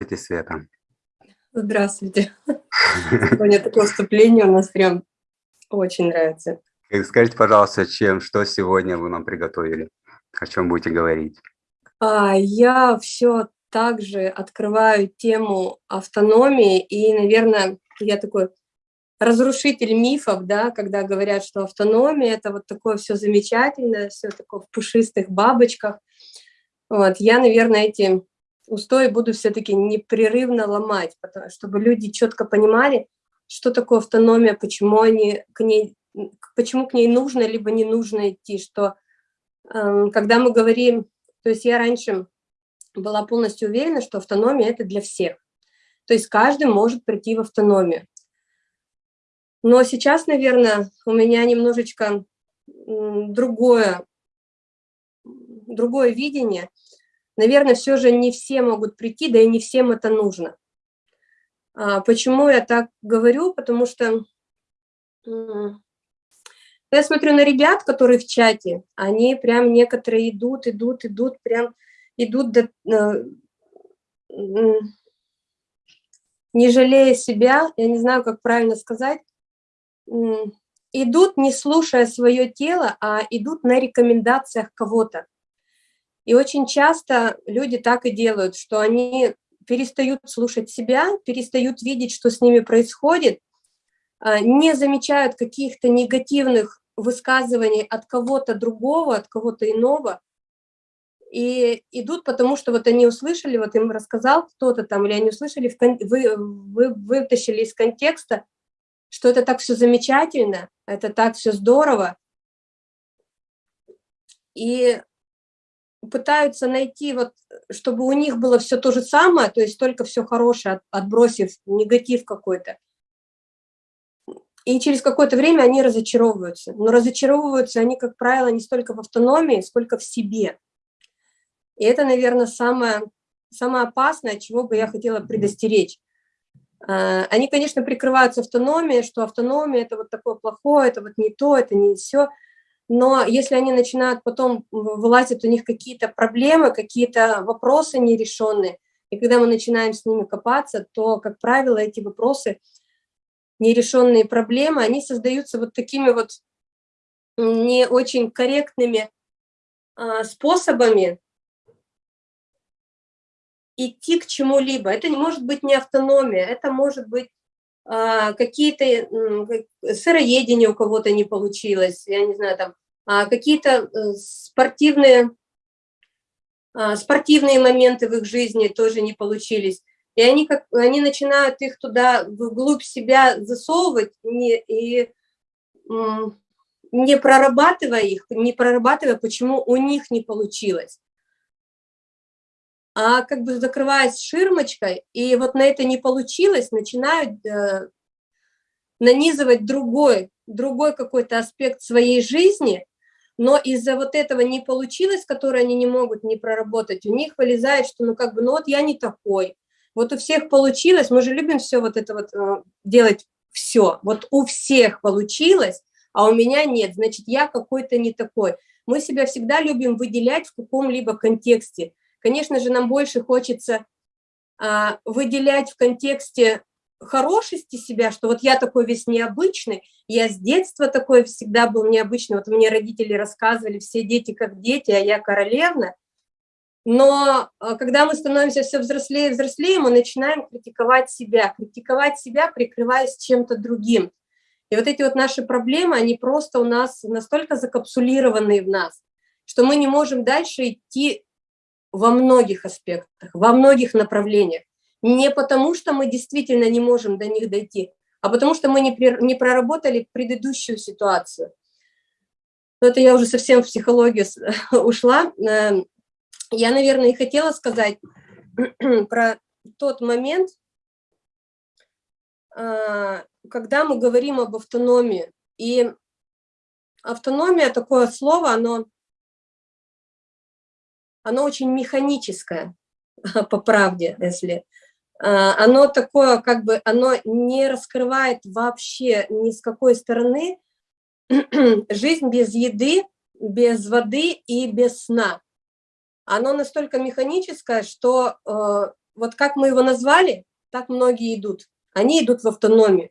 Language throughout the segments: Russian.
Здравствуйте, Света. Здравствуйте. Сегодня такое вступление у нас прям очень нравится. Скажите, пожалуйста, чем, что сегодня вы нам приготовили? О чем будете говорить? А, я все также открываю тему автономии, и, наверное, я такой разрушитель мифов, да, когда говорят, что автономия – это вот такое все замечательное, все такое в пушистых бабочках. Вот, я, наверное, эти устои буду все-таки непрерывно ломать, потому, чтобы люди четко понимали, что такое автономия, почему, они к ней, почему к ней нужно, либо не нужно идти, что э, когда мы говорим, то есть я раньше была полностью уверена, что автономия – это для всех. То есть каждый может прийти в автономию. Но сейчас, наверное, у меня немножечко другое, другое видение. Наверное, все же не все могут прийти, да и не всем это нужно. А почему я так говорю? Потому что я смотрю на ребят, которые в чате, они прям некоторые идут, идут, идут, прям идут до, э, не жалея себя, я не знаю, как правильно сказать, идут не слушая свое тело, а идут на рекомендациях кого-то. И очень часто люди так и делают, что они перестают слушать себя, перестают видеть, что с ними происходит, а, не замечают каких-то негативных высказываний от кого-то другого, от кого-то иного, и идут, потому что вот они услышали, вот им рассказал кто-то там, или они услышали, вы, вы вытащили из контекста, что это так все замечательно, это так все здорово, и пытаются найти, вот, чтобы у них было все то же самое, то есть только все хорошее, отбросив негатив какой-то. И через какое-то время они разочаровываются. Но разочаровываются они, как правило, не столько в автономии, сколько в себе. И это, наверное, самое, самое опасное, чего бы я хотела предостеречь. А, они, конечно, прикрываются автономией, что автономия – это вот такое плохое, это вот не то, это не все. Но если они начинают потом, вылазят у них какие-то проблемы, какие-то вопросы нерешенные, и когда мы начинаем с ними копаться, то, как правило, эти вопросы, нерешенные проблемы, они создаются вот такими вот не очень корректными а, способами, идти к чему-либо. Это не может быть не автономия, это может быть какие-то сыроедения у кого-то не получилось, я не знаю, там а, какие-то э, спортивные, а, спортивные моменты в их жизни тоже не получились. И они, как, они начинают их туда, вглубь себя засовывать, не, и не прорабатывая их, не прорабатывая, почему у них не получилось а как бы закрываясь ширмочкой, и вот на это не получилось, начинают э, нанизывать другой, другой какой-то аспект своей жизни, но из-за вот этого не получилось, которое они не могут не проработать, у них вылезает, что ну как бы, ну вот я не такой, вот у всех получилось, мы же любим все вот это вот э, делать, все, вот у всех получилось, а у меня нет, значит, я какой-то не такой. Мы себя всегда любим выделять в каком-либо контексте, Конечно же, нам больше хочется а, выделять в контексте хорошести себя, что вот я такой весь необычный, я с детства такой всегда был необычный, вот мне родители рассказывали, все дети как дети, а я королевна. Но а, когда мы становимся все взрослее и взрослее, мы начинаем критиковать себя, критиковать себя, прикрываясь чем-то другим. И вот эти вот наши проблемы, они просто у нас настолько закапсулированы в нас, что мы не можем дальше идти во многих аспектах, во многих направлениях. Не потому, что мы действительно не можем до них дойти, а потому что мы не, проработали предыдущую ситуацию. Но это я уже совсем в психологию ушла. Эм, я, наверное, и хотела сказать про тот момент, а, когда мы говорим об автономии. И автономия, такое слово, оно оно очень механическое, по правде, если. А, оно такое, как бы, оно не раскрывает вообще ни с какой стороны жизнь без еды, без воды и без сна. Оно настолько механическое, что э, вот как мы его назвали, так многие идут. Они идут в автономию.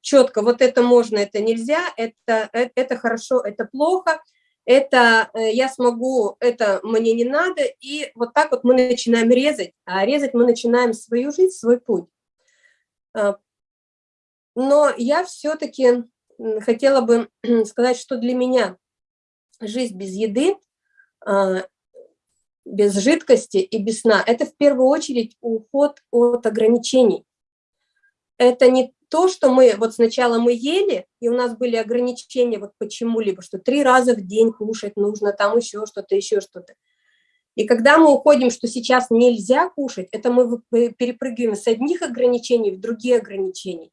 Четко, вот это можно, это нельзя, это, это, это хорошо, это плохо, это э, я смогу, это мне не надо. И вот так вот мы начинаем резать, а резать мы начинаем свою жизнь, свой путь. А, но я все-таки хотела бы сказать, что для меня жизнь без еды, а, без жидкости и без сна – это в первую очередь уход от ограничений. Это не то, что мы, вот сначала мы ели, и у нас были ограничения вот почему-либо, что три раза в день кушать нужно, там еще что-то, еще что-то. И когда мы уходим, что сейчас нельзя кушать, это мы перепрыгиваем с одних ограничений в другие ограничения.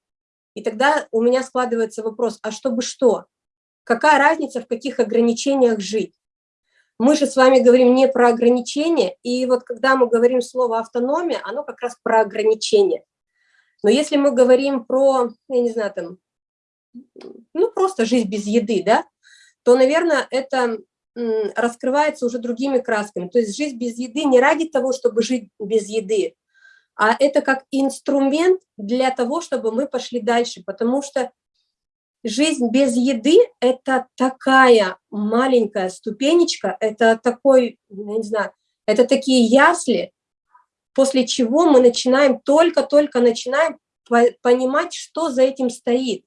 И тогда у меня складывается вопрос, а чтобы что? Какая разница, в каких ограничениях жить? Мы же с вами говорим не про ограничения, и вот когда мы говорим слово автономия, оно как раз про ограничения. Но если мы говорим про, я не знаю, там, ну просто жизнь без еды, да, то, наверное, это раскрывается уже другими красками. То есть жизнь без еды не ради того, чтобы жить без еды, а это как инструмент для того, чтобы мы пошли дальше, потому что жизнь без еды – это такая маленькая ступенечка, это такой, я не знаю, это такие ясли, после чего мы начинаем, только-только начинаем понимать, что за этим стоит.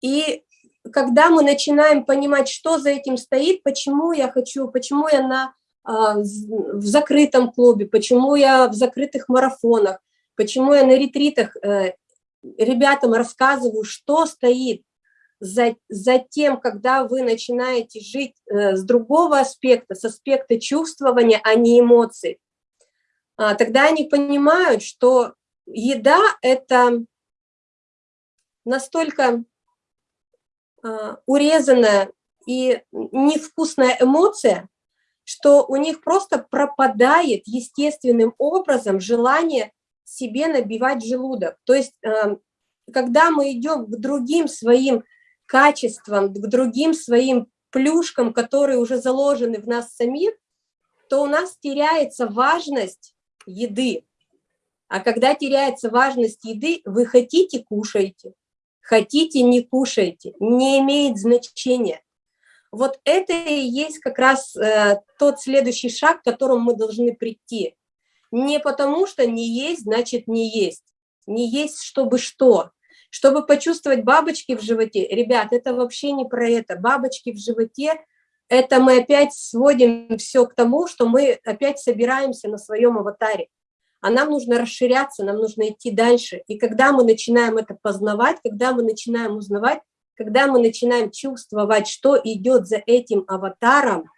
И когда мы начинаем понимать, что за этим стоит, почему я хочу, почему я на а, в закрытом клубе, почему я в закрытых марафонах, почему я на ретритах э, ребятам рассказываю, что стоит за, за тем, когда вы начинаете жить э, с другого аспекта, с аспекта чувствования, а не эмоций. А, тогда они понимают, что еда – это настолько а, урезанная и невкусная эмоция, что у них просто пропадает естественным образом желание себе набивать желудок. То есть, эм, когда мы идем к другим своим качествам, к другим своим плюшкам, которые уже заложены в нас самих, то у нас теряется важность еды. А когда теряется важность еды, вы хотите – кушаете, хотите – не кушаете, не имеет значения. Вот это и есть как раз э, тот следующий шаг, к которому мы должны прийти. Не потому что не есть, значит не есть. Не есть, чтобы что? Чтобы почувствовать бабочки в животе. Ребят, это вообще не про это. Бабочки в животе – это мы опять сводим все к тому, что мы опять собираемся на своем аватаре. А нам нужно расширяться, нам нужно идти дальше. И когда мы начинаем это познавать, когда мы начинаем узнавать, когда мы начинаем чувствовать, что идет за этим аватаром,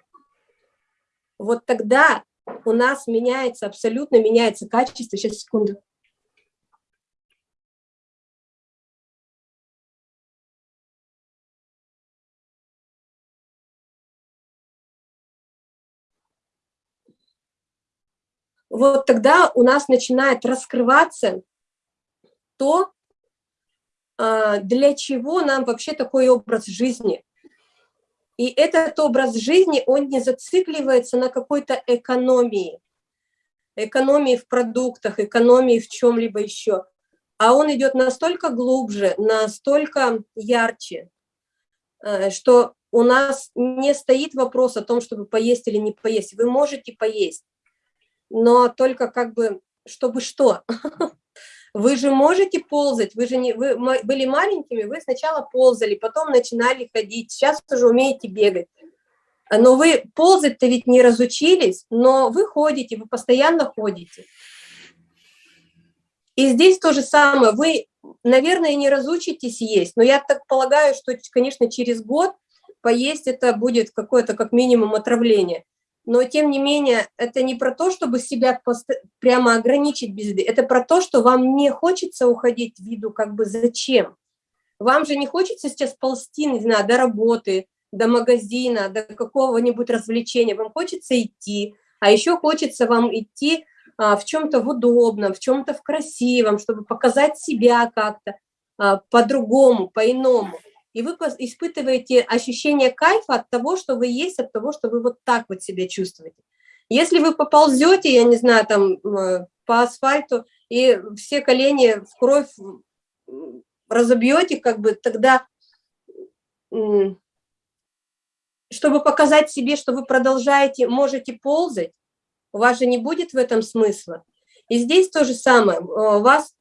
вот тогда у нас меняется, абсолютно меняется качество. Сейчас, секунду. Вот тогда у нас начинает раскрываться то, а, для чего нам вообще такой образ жизни. И этот образ жизни, он не зацикливается на какой-то экономии, экономии в продуктах, экономии в чем-либо еще, а он идет настолько глубже, настолько ярче, э, что у нас не стоит вопрос о том, чтобы поесть или не поесть. Вы можете поесть, но только как бы, чтобы что? Вы же можете ползать, вы же не, вы были маленькими, вы сначала ползали, потом начинали ходить, сейчас уже умеете бегать. Но вы ползать-то ведь не разучились, но вы ходите, вы постоянно ходите. И здесь то же самое, вы, наверное, не разучитесь есть, но я так полагаю, что, конечно, через год поесть это будет какое-то как минимум отравление но тем не менее это не про то, чтобы себя прямо ограничить без еды, это про то, что вам не хочется уходить в виду как бы зачем. Вам же не хочется сейчас ползти, не знаю, до работы, до магазина, до какого-нибудь развлечения, вам хочется идти, а еще хочется вам идти а, в чем-то в удобном, в чем-то в красивом, чтобы показать себя как-то а, по-другому, по-иному и вы испытываете ощущение кайфа от того, что вы есть, от того, что вы вот так вот себя чувствуете. Если вы поползете, я не знаю, там э, по асфальту, и все колени в кровь разобьете, как бы тогда, чтобы показать себе, что вы продолжаете, можете ползать, у вас же не будет в этом смысла. И здесь то же самое, у вас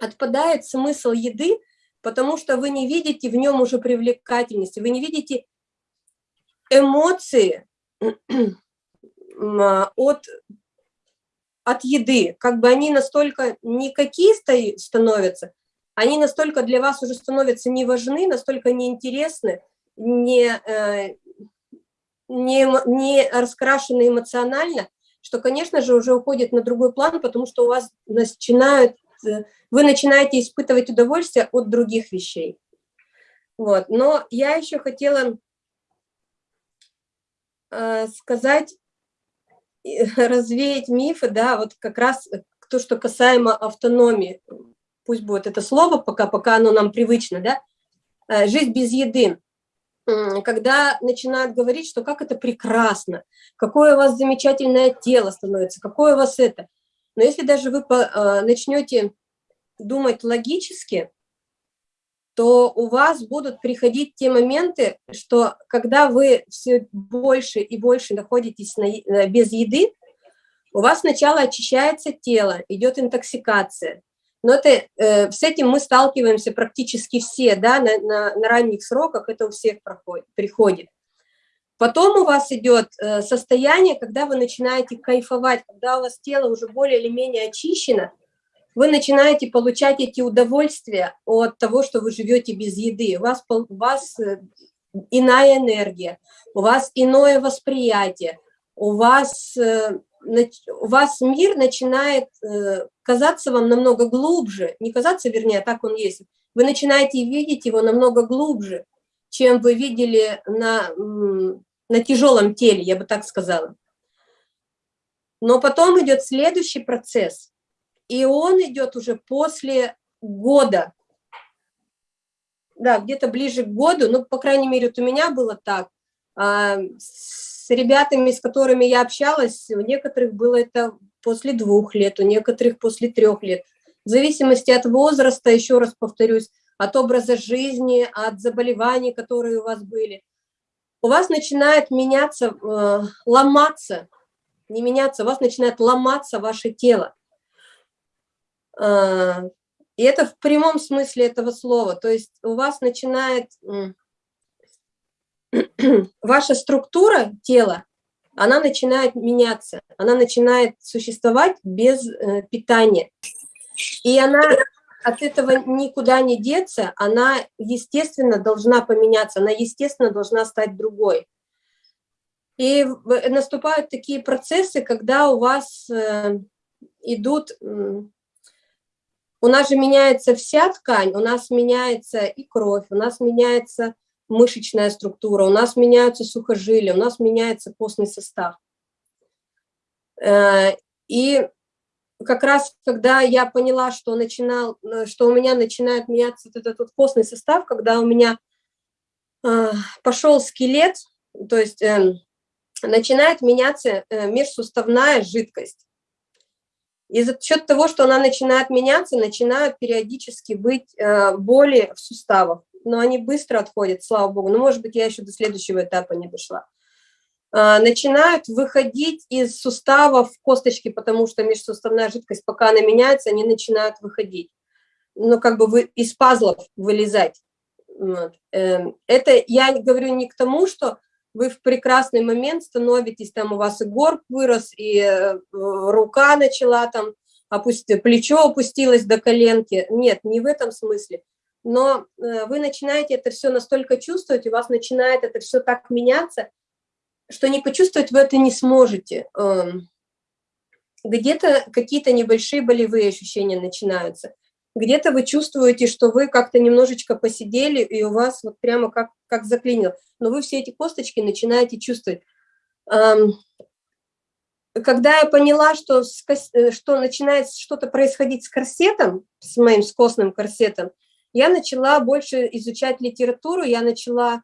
отпадает смысл еды, потому что вы не видите в нем уже привлекательности, вы не видите эмоции от, от еды, как бы они настолько никакие становятся, они настолько для вас уже становятся не важны, настолько неинтересны, не, э, не, не раскрашены эмоционально, что, конечно же, уже уходит на другой план, потому что у вас начинают, вы начинаете испытывать удовольствие от других вещей. Вот. Но я еще хотела э, сказать, развеять мифы, да, вот как раз то, что касаемо автономии пусть будет это слово, пока, пока оно нам привычно, да, э, жизнь без еды. Когда начинают говорить, что как это прекрасно, какое у вас замечательное тело становится, какое у вас это. Но если даже вы э, начнете думать логически, то у вас будут приходить те моменты, что когда вы все больше и больше находитесь на, э, без еды, у вас сначала очищается тело, идет интоксикация. Но это, э, с этим мы сталкиваемся практически все, да, на, на, на ранних сроках это у всех проходит, приходит. Потом у вас идет э, состояние, когда вы начинаете кайфовать, когда у вас тело уже более или менее очищено, вы начинаете получать эти удовольствия от того, что вы живете без еды. У вас, у вас э, иная энергия, у вас иное восприятие, у вас э, у вас мир начинает казаться вам намного глубже, не казаться, вернее, а так он есть, вы начинаете видеть его намного глубже, чем вы видели на, на тяжелом теле, я бы так сказала. Но потом идет следующий процесс, и он идет уже после года, да, где-то ближе к году, ну, по крайней мере, вот у меня было так, а, с ребятами, с которыми я общалась, у некоторых было это после двух лет, у некоторых после трех лет. В зависимости от возраста, еще раз повторюсь, от образа жизни, от заболеваний, которые у вас были. У вас начинает меняться, э, ломаться, не меняться, у вас начинает ломаться ваше тело. Э, и это в прямом смысле этого слова. То есть у вас начинает ваша структура тела, она начинает меняться, она начинает существовать без э, питания. И она от этого никуда не деться, она, естественно, должна поменяться, она, естественно, должна стать другой. И наступают такие процессы, когда у вас э, идут... У нас же меняется вся ткань, у нас меняется и кровь, у нас меняется мышечная структура, у нас меняются сухожилия, у нас меняется костный состав. Э, и как раз, когда я поняла, что, начинал, э, что у меня начинает меняться вот этот вот костный состав, когда у меня э, пошел скелет, то есть начинает меняться межсуставная жидкость. И за счет того, что она начинает меняться, начинают периодически быть боли в суставах но они быстро отходят, слава богу. Ну, может быть, я еще до следующего этапа не дошла. А, начинают выходить из суставов косточки, потому что межсуставная жидкость, пока она меняется, они начинают выходить. Ну, как бы вы, из пазлов вылезать. Вот. Эм, это я говорю не к тому, что вы в прекрасный момент становитесь, там у вас и горб вырос, и э, рука начала там, опусти, плечо опустилось до коленки. Нет, не в этом смысле но э, вы начинаете это все настолько чувствовать, у вас начинает это все так меняться, что не почувствовать вы это не сможете. Эм, где-то какие-то небольшие болевые ощущения начинаются, где-то вы чувствуете, что вы как-то немножечко посидели, и у вас вот прямо как, как заклинило, но вы все эти косточки начинаете чувствовать. Эм, когда я поняла, что, э, что начинает что-то происходить с корсетом, с моим скосным корсетом, я начала больше изучать литературу, я начала,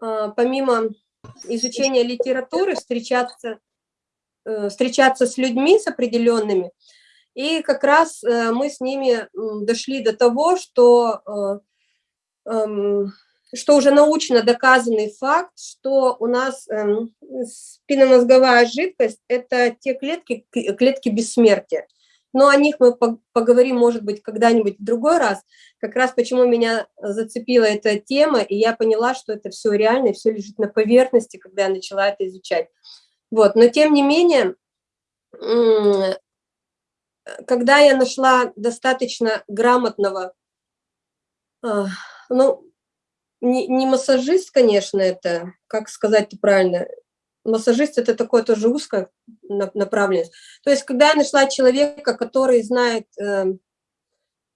а, помимо изучения литературы, встречаться э, встречаться с людьми, с определенными, и как раз э, мы с ними дошли до того, что, э, эм, что уже научно доказанный факт, что у нас эм, спинномозговая жидкость – это те клетки, клетки бессмертия. Но о них мы поговорим, может быть, когда-нибудь в другой раз. Как раз почему меня зацепила эта тема, и я поняла, что это все реально, все лежит на поверхности, когда я начала это изучать. Вот. Но тем не менее, когда я нашла достаточно грамотного, а, ну, не массажист, конечно, это, как сказать правильно, массажист это такое тоже узкое направленность. То есть, когда я нашла человека, который знает, эм,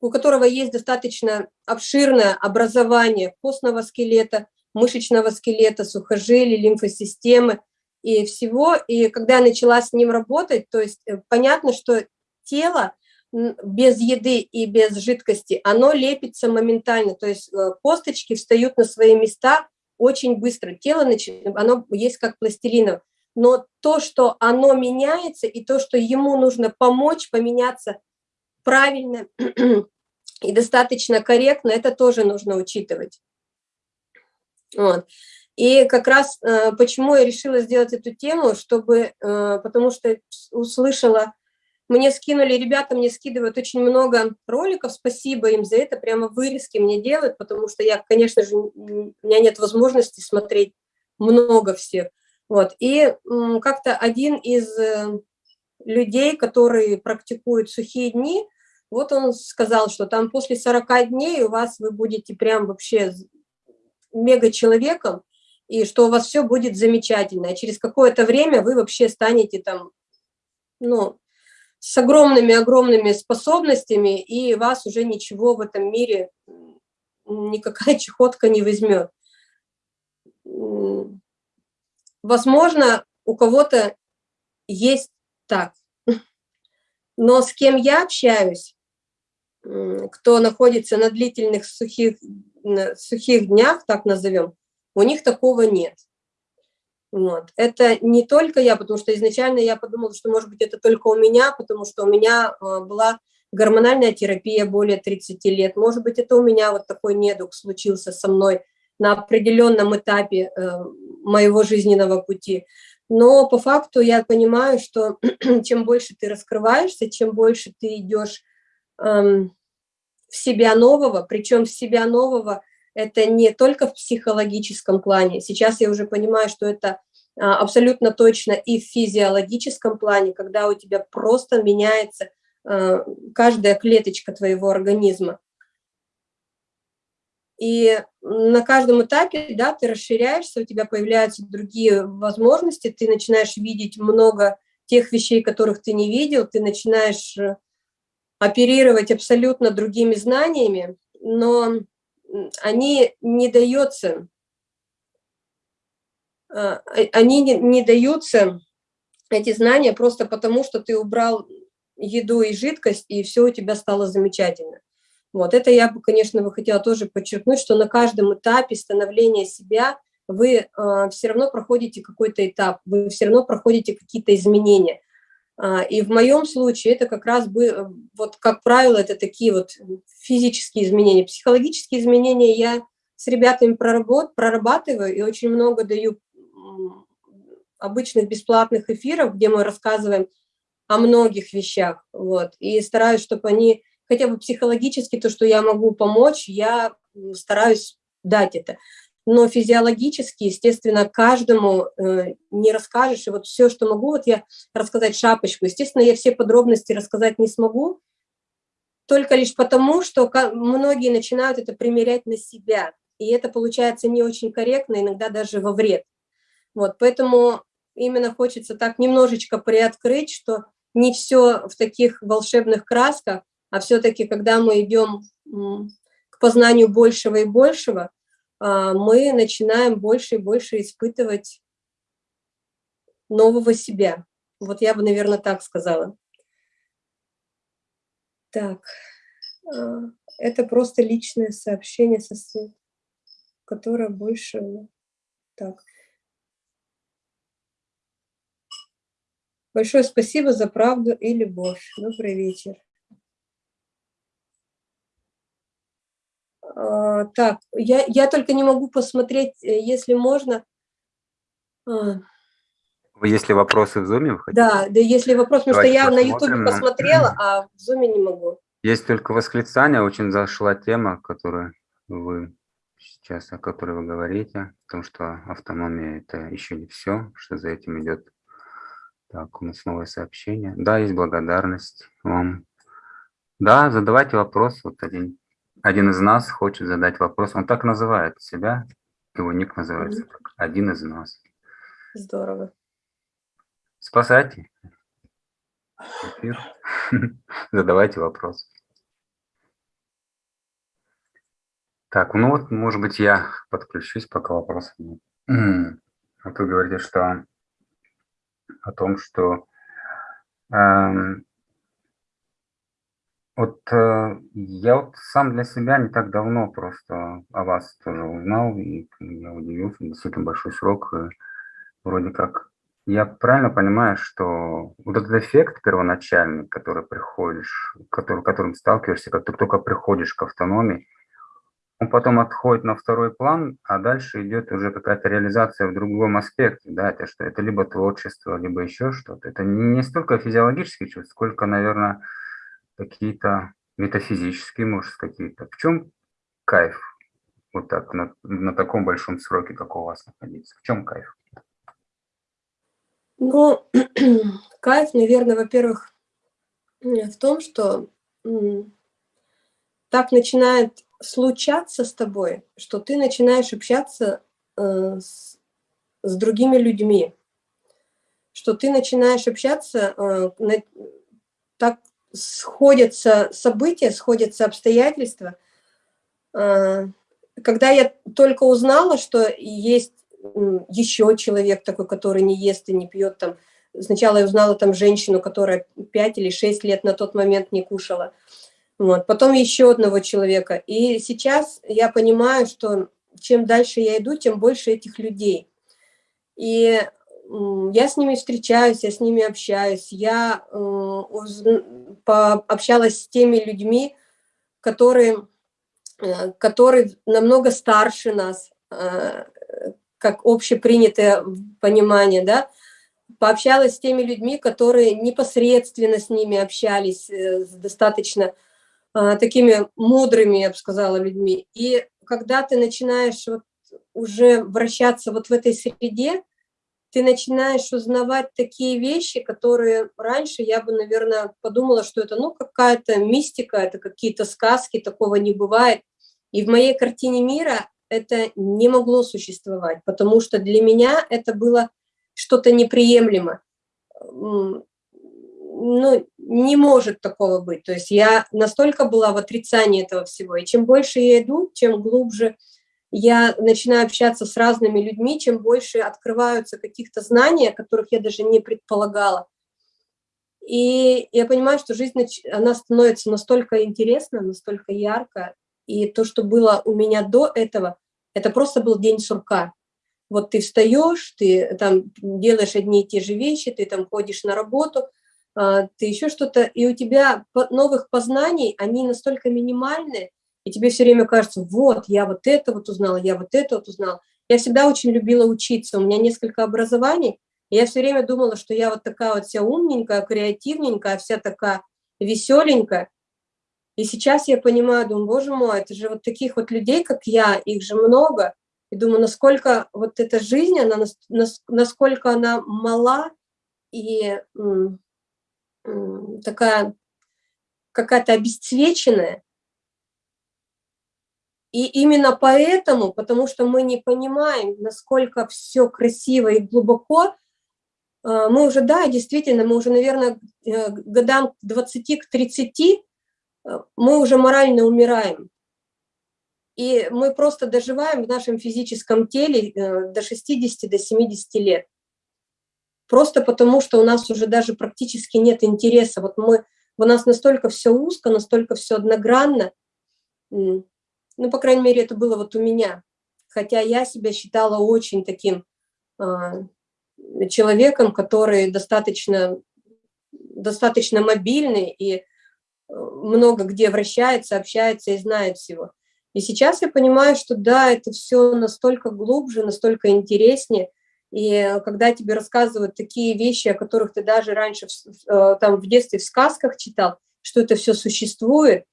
у которого есть достаточно обширное образование костного скелета, мышечного скелета, сухожилий, лимфосистемы и всего, и когда я начала с ним работать, то есть э, понятно, что тело без еды и без жидкости, оно лепится моментально, то есть э, косточки встают на свои места очень быстро. Тело, оно есть как пластилиново. Но то, что оно меняется, и то, что ему нужно помочь поменяться правильно и достаточно корректно, это тоже нужно учитывать. Вот. И как раз э, почему я решила сделать эту тему, чтобы, э, потому что услышала мне скинули, ребята мне скидывают очень много роликов, спасибо им за это, прямо вырезки мне делают, потому что я, конечно же, у меня нет возможности смотреть много всех. Вот. И как-то один из э, людей, который практикует сухие дни, вот он сказал, что там после 40 дней у вас вы будете прям вообще мега-человеком, и что у вас все будет замечательно. А через какое-то время вы вообще станете там, ну, с огромными-огромными способностями, и вас уже ничего в этом мире, никакая чехотка не возьмет. Возможно, у кого-то есть так. Но с кем я общаюсь, кто находится на длительных сухих, сухих днях, так назовем, у них такого нет. Вот. Это не только я, потому что изначально я подумала, что, может быть, это только у меня, потому что у меня а, была гормональная терапия более 30 лет. Может быть, это у меня вот такой недуг случился со мной на определенном этапе э, моего жизненного пути. Но по факту я понимаю, что чем больше ты раскрываешься, чем больше ты идешь эм, в себя нового, причем в себя нового это не только в психологическом плане. Сейчас я уже понимаю, что это абсолютно точно и в физиологическом плане, когда у тебя просто меняется а, каждая клеточка твоего организма. И на каждом этапе, да, ты расширяешься, у тебя появляются другие возможности, ты начинаешь видеть много тех вещей, которых ты не видел, ты начинаешь э, оперировать абсолютно другими знаниями, но они не даются а, они не, не даются, эти знания, просто потому, что ты убрал еду и жидкость, и все у тебя стало замечательно. Вот это я бы, конечно, бы хотела тоже подчеркнуть, что на каждом этапе становления себя вы э, все равно проходите какой-то этап, вы все равно проходите какие-то изменения. А, и в моем случае это как раз бы, вот как правило, это такие вот физические изменения. Психологические изменения я с ребятами проработ, прорабатываю и очень много даю обычных бесплатных эфиров, где мы рассказываем о многих вещах, вот, и стараюсь, чтобы они хотя бы психологически, то, что я могу помочь, я стараюсь дать это. Но физиологически, естественно, каждому э, не расскажешь. И вот все, что могу, вот я рассказать шапочку. Естественно, я все подробности рассказать не смогу, только лишь потому, что многие начинают это примерять на себя. И это получается не очень корректно, иногда даже во вред. Вот, поэтому именно хочется так немножечко приоткрыть, что не все в таких волшебных красках, а все-таки, когда мы идем к познанию большего и большего, а, мы начинаем больше и больше испытывать нового себя. Вот я бы, наверное, так сказала. Так, а, это просто личное сообщение со которое больше... Так, Большое спасибо за правду и любовь. Добрый вечер. А, так, я, я только не могу посмотреть, э, если можно. А. Если вопросы в зуме, вы хотите? Да, да, если вопрос, потому что я на ютубе посмотрела, а в зуме не могу. Есть только восклицание, очень зашла тема, которую вы сейчас, о которой вы говорите, о том, что автономия – это еще не все, что за этим идет. Так, у нас новое сообщение. Да, есть благодарность вам. Да, задавайте вопрос. Вот один один из нас хочет задать вопрос. Он так называет себя, его ник называется mm -hmm. один из нас. Здорово. Спасайте. Задавайте вопрос. Так, ну вот, может быть, я подключусь, пока вопросов нет. Вот вы говорите, что о том, что эм, вот э, я вот сам для себя не так давно просто о вас тоже узнал, и я удивился, действительно большой срок. И вроде как я правильно понимаю, что вот этот эффект первоначальный, который приходишь, который, которым сталкиваешься, как ты только приходишь к автономии, он потом отходит на второй план, а дальше идет уже какая-то реализация в другом аспекте, да, это что это либо творчество, либо еще что-то. Это не столько физиологические чувства, сколько, наверное, какие-то метафизические, может, какие-то. В чем кайф вот так на, на таком большом сроке, как у вас находиться? В чем кайф? Ну, кайф, наверное, во-первых, в том, что так начинает случаться с тобой, что ты начинаешь общаться э, с, с другими людьми, что ты начинаешь общаться э, так сходятся события, сходятся обстоятельства. А, когда я только узнала, что есть еще человек такой, который не ест и не пьет, там, сначала я узнала там женщину, которая 5 или 6 лет на тот момент не кушала, вот. потом еще одного человека. И сейчас я понимаю, что чем дальше я иду, тем больше этих людей. И я с ними встречаюсь, я с ними общаюсь, я э, общалась с теми людьми, которые, э, которые намного старше нас, э, как общепринятое понимание, да, пообщалась с теми людьми, которые непосредственно с ними общались, достаточно такими мудрыми, я бы сказала, людьми. И когда ты начинаешь вот уже вращаться вот в этой среде, ты начинаешь узнавать такие вещи, которые раньше я бы, наверное, подумала, что это ну какая-то мистика, это какие-то сказки, такого не бывает. И в моей картине мира это не могло существовать, потому что для меня это было что-то неприемлемо. Ну, не может такого быть. То есть я настолько была в отрицании этого всего. И чем больше я иду, чем глубже я начинаю общаться с разными людьми, чем больше открываются каких-то знаний, которых я даже не предполагала. И я понимаю, что жизнь, она становится настолько интересна, настолько ярко, и то, что было у меня до этого, это просто был день сурка. Вот ты встаешь, ты там делаешь одни и те же вещи, ты там ходишь на работу, ты еще что-то, и у тебя новых познаний, они настолько минимальные, и тебе все время кажется, вот, я вот это вот узнала, я вот это вот узнала. Я всегда очень любила учиться, у меня несколько образований, и я все время думала, что я вот такая вот вся умненькая, креативненькая, вся такая веселенькая. И сейчас я понимаю, думаю, боже мой, это же вот таких вот людей, как я, их же много. И думаю, насколько вот эта жизнь, она, насколько она мала и такая какая-то обесцвеченная, и именно поэтому, потому что мы не понимаем, насколько все красиво и глубоко, э, мы уже, да, действительно, мы уже, наверное, э, годам к 20, к 30, э, мы уже морально умираем. И мы просто доживаем в нашем физическом теле до 60, до 70 лет. Просто потому, что у нас уже даже практически нет интереса. Вот мы, у нас настолько все узко, настолько все одногранно, ну, по крайней мере, это было вот у меня. Хотя я себя считала очень таким, э, человеком, который достаточно, достаточно мобильный и э, много где вращается, общается и знает всего. И сейчас я понимаю, что да, это все настолько глубже, настолько интереснее. И когда тебе рассказывают такие вещи, о которых ты даже раньше э, там в детстве в сказках читал, что это все существует,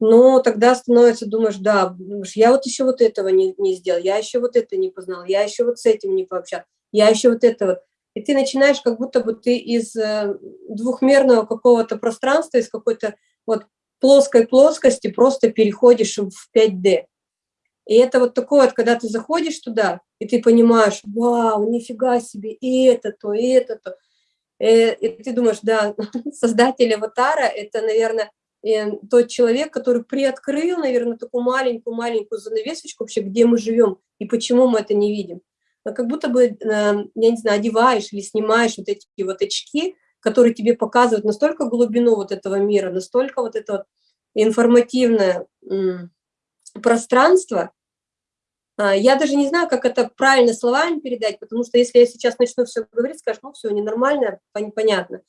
но тогда становится, думаешь, да, я вот еще вот этого не, не сделал, я еще вот это не познал, я еще вот с этим не пообщался, я еще вот это вот. И ты начинаешь, как будто бы ты из э, двухмерного какого-то пространства, из какой-то вот плоской плоскости просто переходишь в 5D. И это вот такое вот, когда ты заходишь туда, и ты понимаешь, вау, нифига себе, и это то, и это то. И, э, и ты думаешь, да, создатель аватара – это, наверное, э, тот человек, который приоткрыл, наверное, такую маленькую-маленькую занавесочку вообще, где мы живем и почему мы это не видим. Но как будто бы, э, я не знаю, одеваешь или снимаешь вот эти вот очки, которые тебе показывают настолько глубину вот этого мира, настолько вот это вот информативное пространство. А, я даже не знаю, как это правильно словами передать, потому что если я сейчас начну все говорить, скажешь, ну все, ненормально, понятно.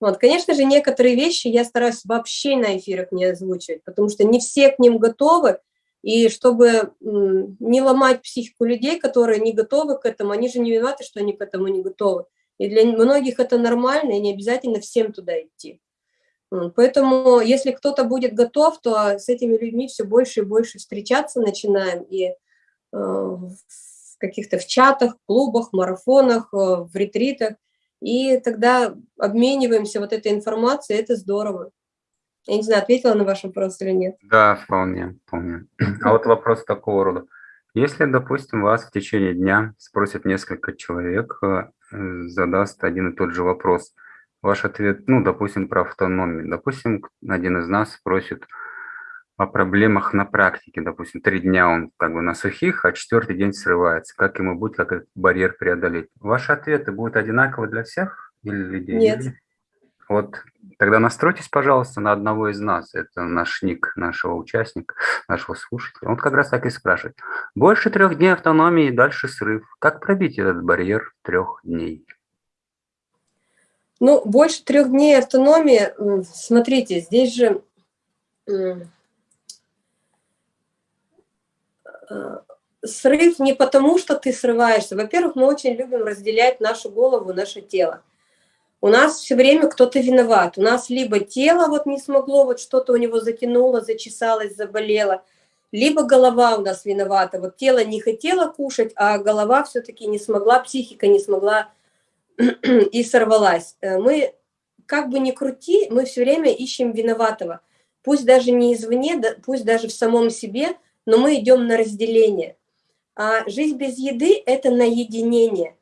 Вот, конечно же, некоторые вещи я стараюсь вообще на эфирах не озвучивать, потому что не все к ним готовы, и чтобы не ломать психику людей, которые не готовы к этому, они же не виноваты, что они к этому не готовы. И для многих это нормально, и не обязательно всем туда идти. Поэтому, если кто-то будет готов, то с этими людьми все больше и больше встречаться начинаем. И в каких-то в чатах, клубах, марафонах, э, в ретритах. И тогда обмениваемся вот этой информацией, это здорово. Я не знаю, ответила на ваш вопрос или нет. Да, вполне, помню. А вот вопрос такого рода. Если, допустим, вас в течение дня спросят несколько человек, э, задаст один и тот же вопрос, ваш ответ, ну, допустим, про автономию. Допустим, один из нас спросит о проблемах на практике. Допустим, три дня он как бы на сухих, а четвертый день срывается. Как ему будет, как этот барьер преодолеть? Ваши ответы будут одинаковы для всех или людей? Нет. Вот тогда настройтесь, пожалуйста, на одного из нас. Это наш ник, нашего участника, нашего слушателя. Он как раз так и спрашивает. Больше трех дней автономии, дальше срыв. Как пробить этот барьер трех дней? Ну, больше трех дней автономии, смотрите, здесь же э, срыв не потому, что ты срываешься. Во-первых, мы очень любим разделять нашу голову, наше тело у нас все время кто-то виноват. У нас либо тело вот не смогло, вот что-то у него затянуло, зачесалось, заболело, либо голова у нас виновата. Вот тело не хотело кушать, а голова все-таки не смогла, психика не смогла и сорвалась. Э, мы, как бы ни крути, мы все время ищем виноватого. Пусть даже не извне, пусть даже в самом себе, но мы идем на разделение. А жизнь без еды – это наединение.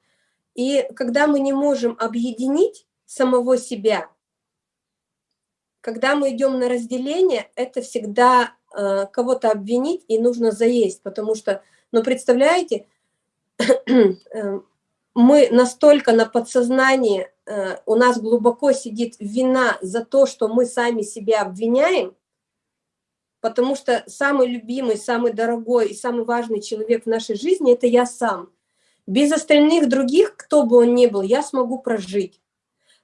И когда мы не можем объединить самого себя, когда мы идем на разделение, это всегда э, кого-то обвинить и нужно заесть, потому что, ну представляете, э, мы настолько на подсознании, э, у нас глубоко сидит вина за то, что мы сами себя обвиняем, потому что самый любимый, самый дорогой и самый важный человек в нашей жизни – это я сам – без остальных других, кто бы он ни был, я смогу прожить.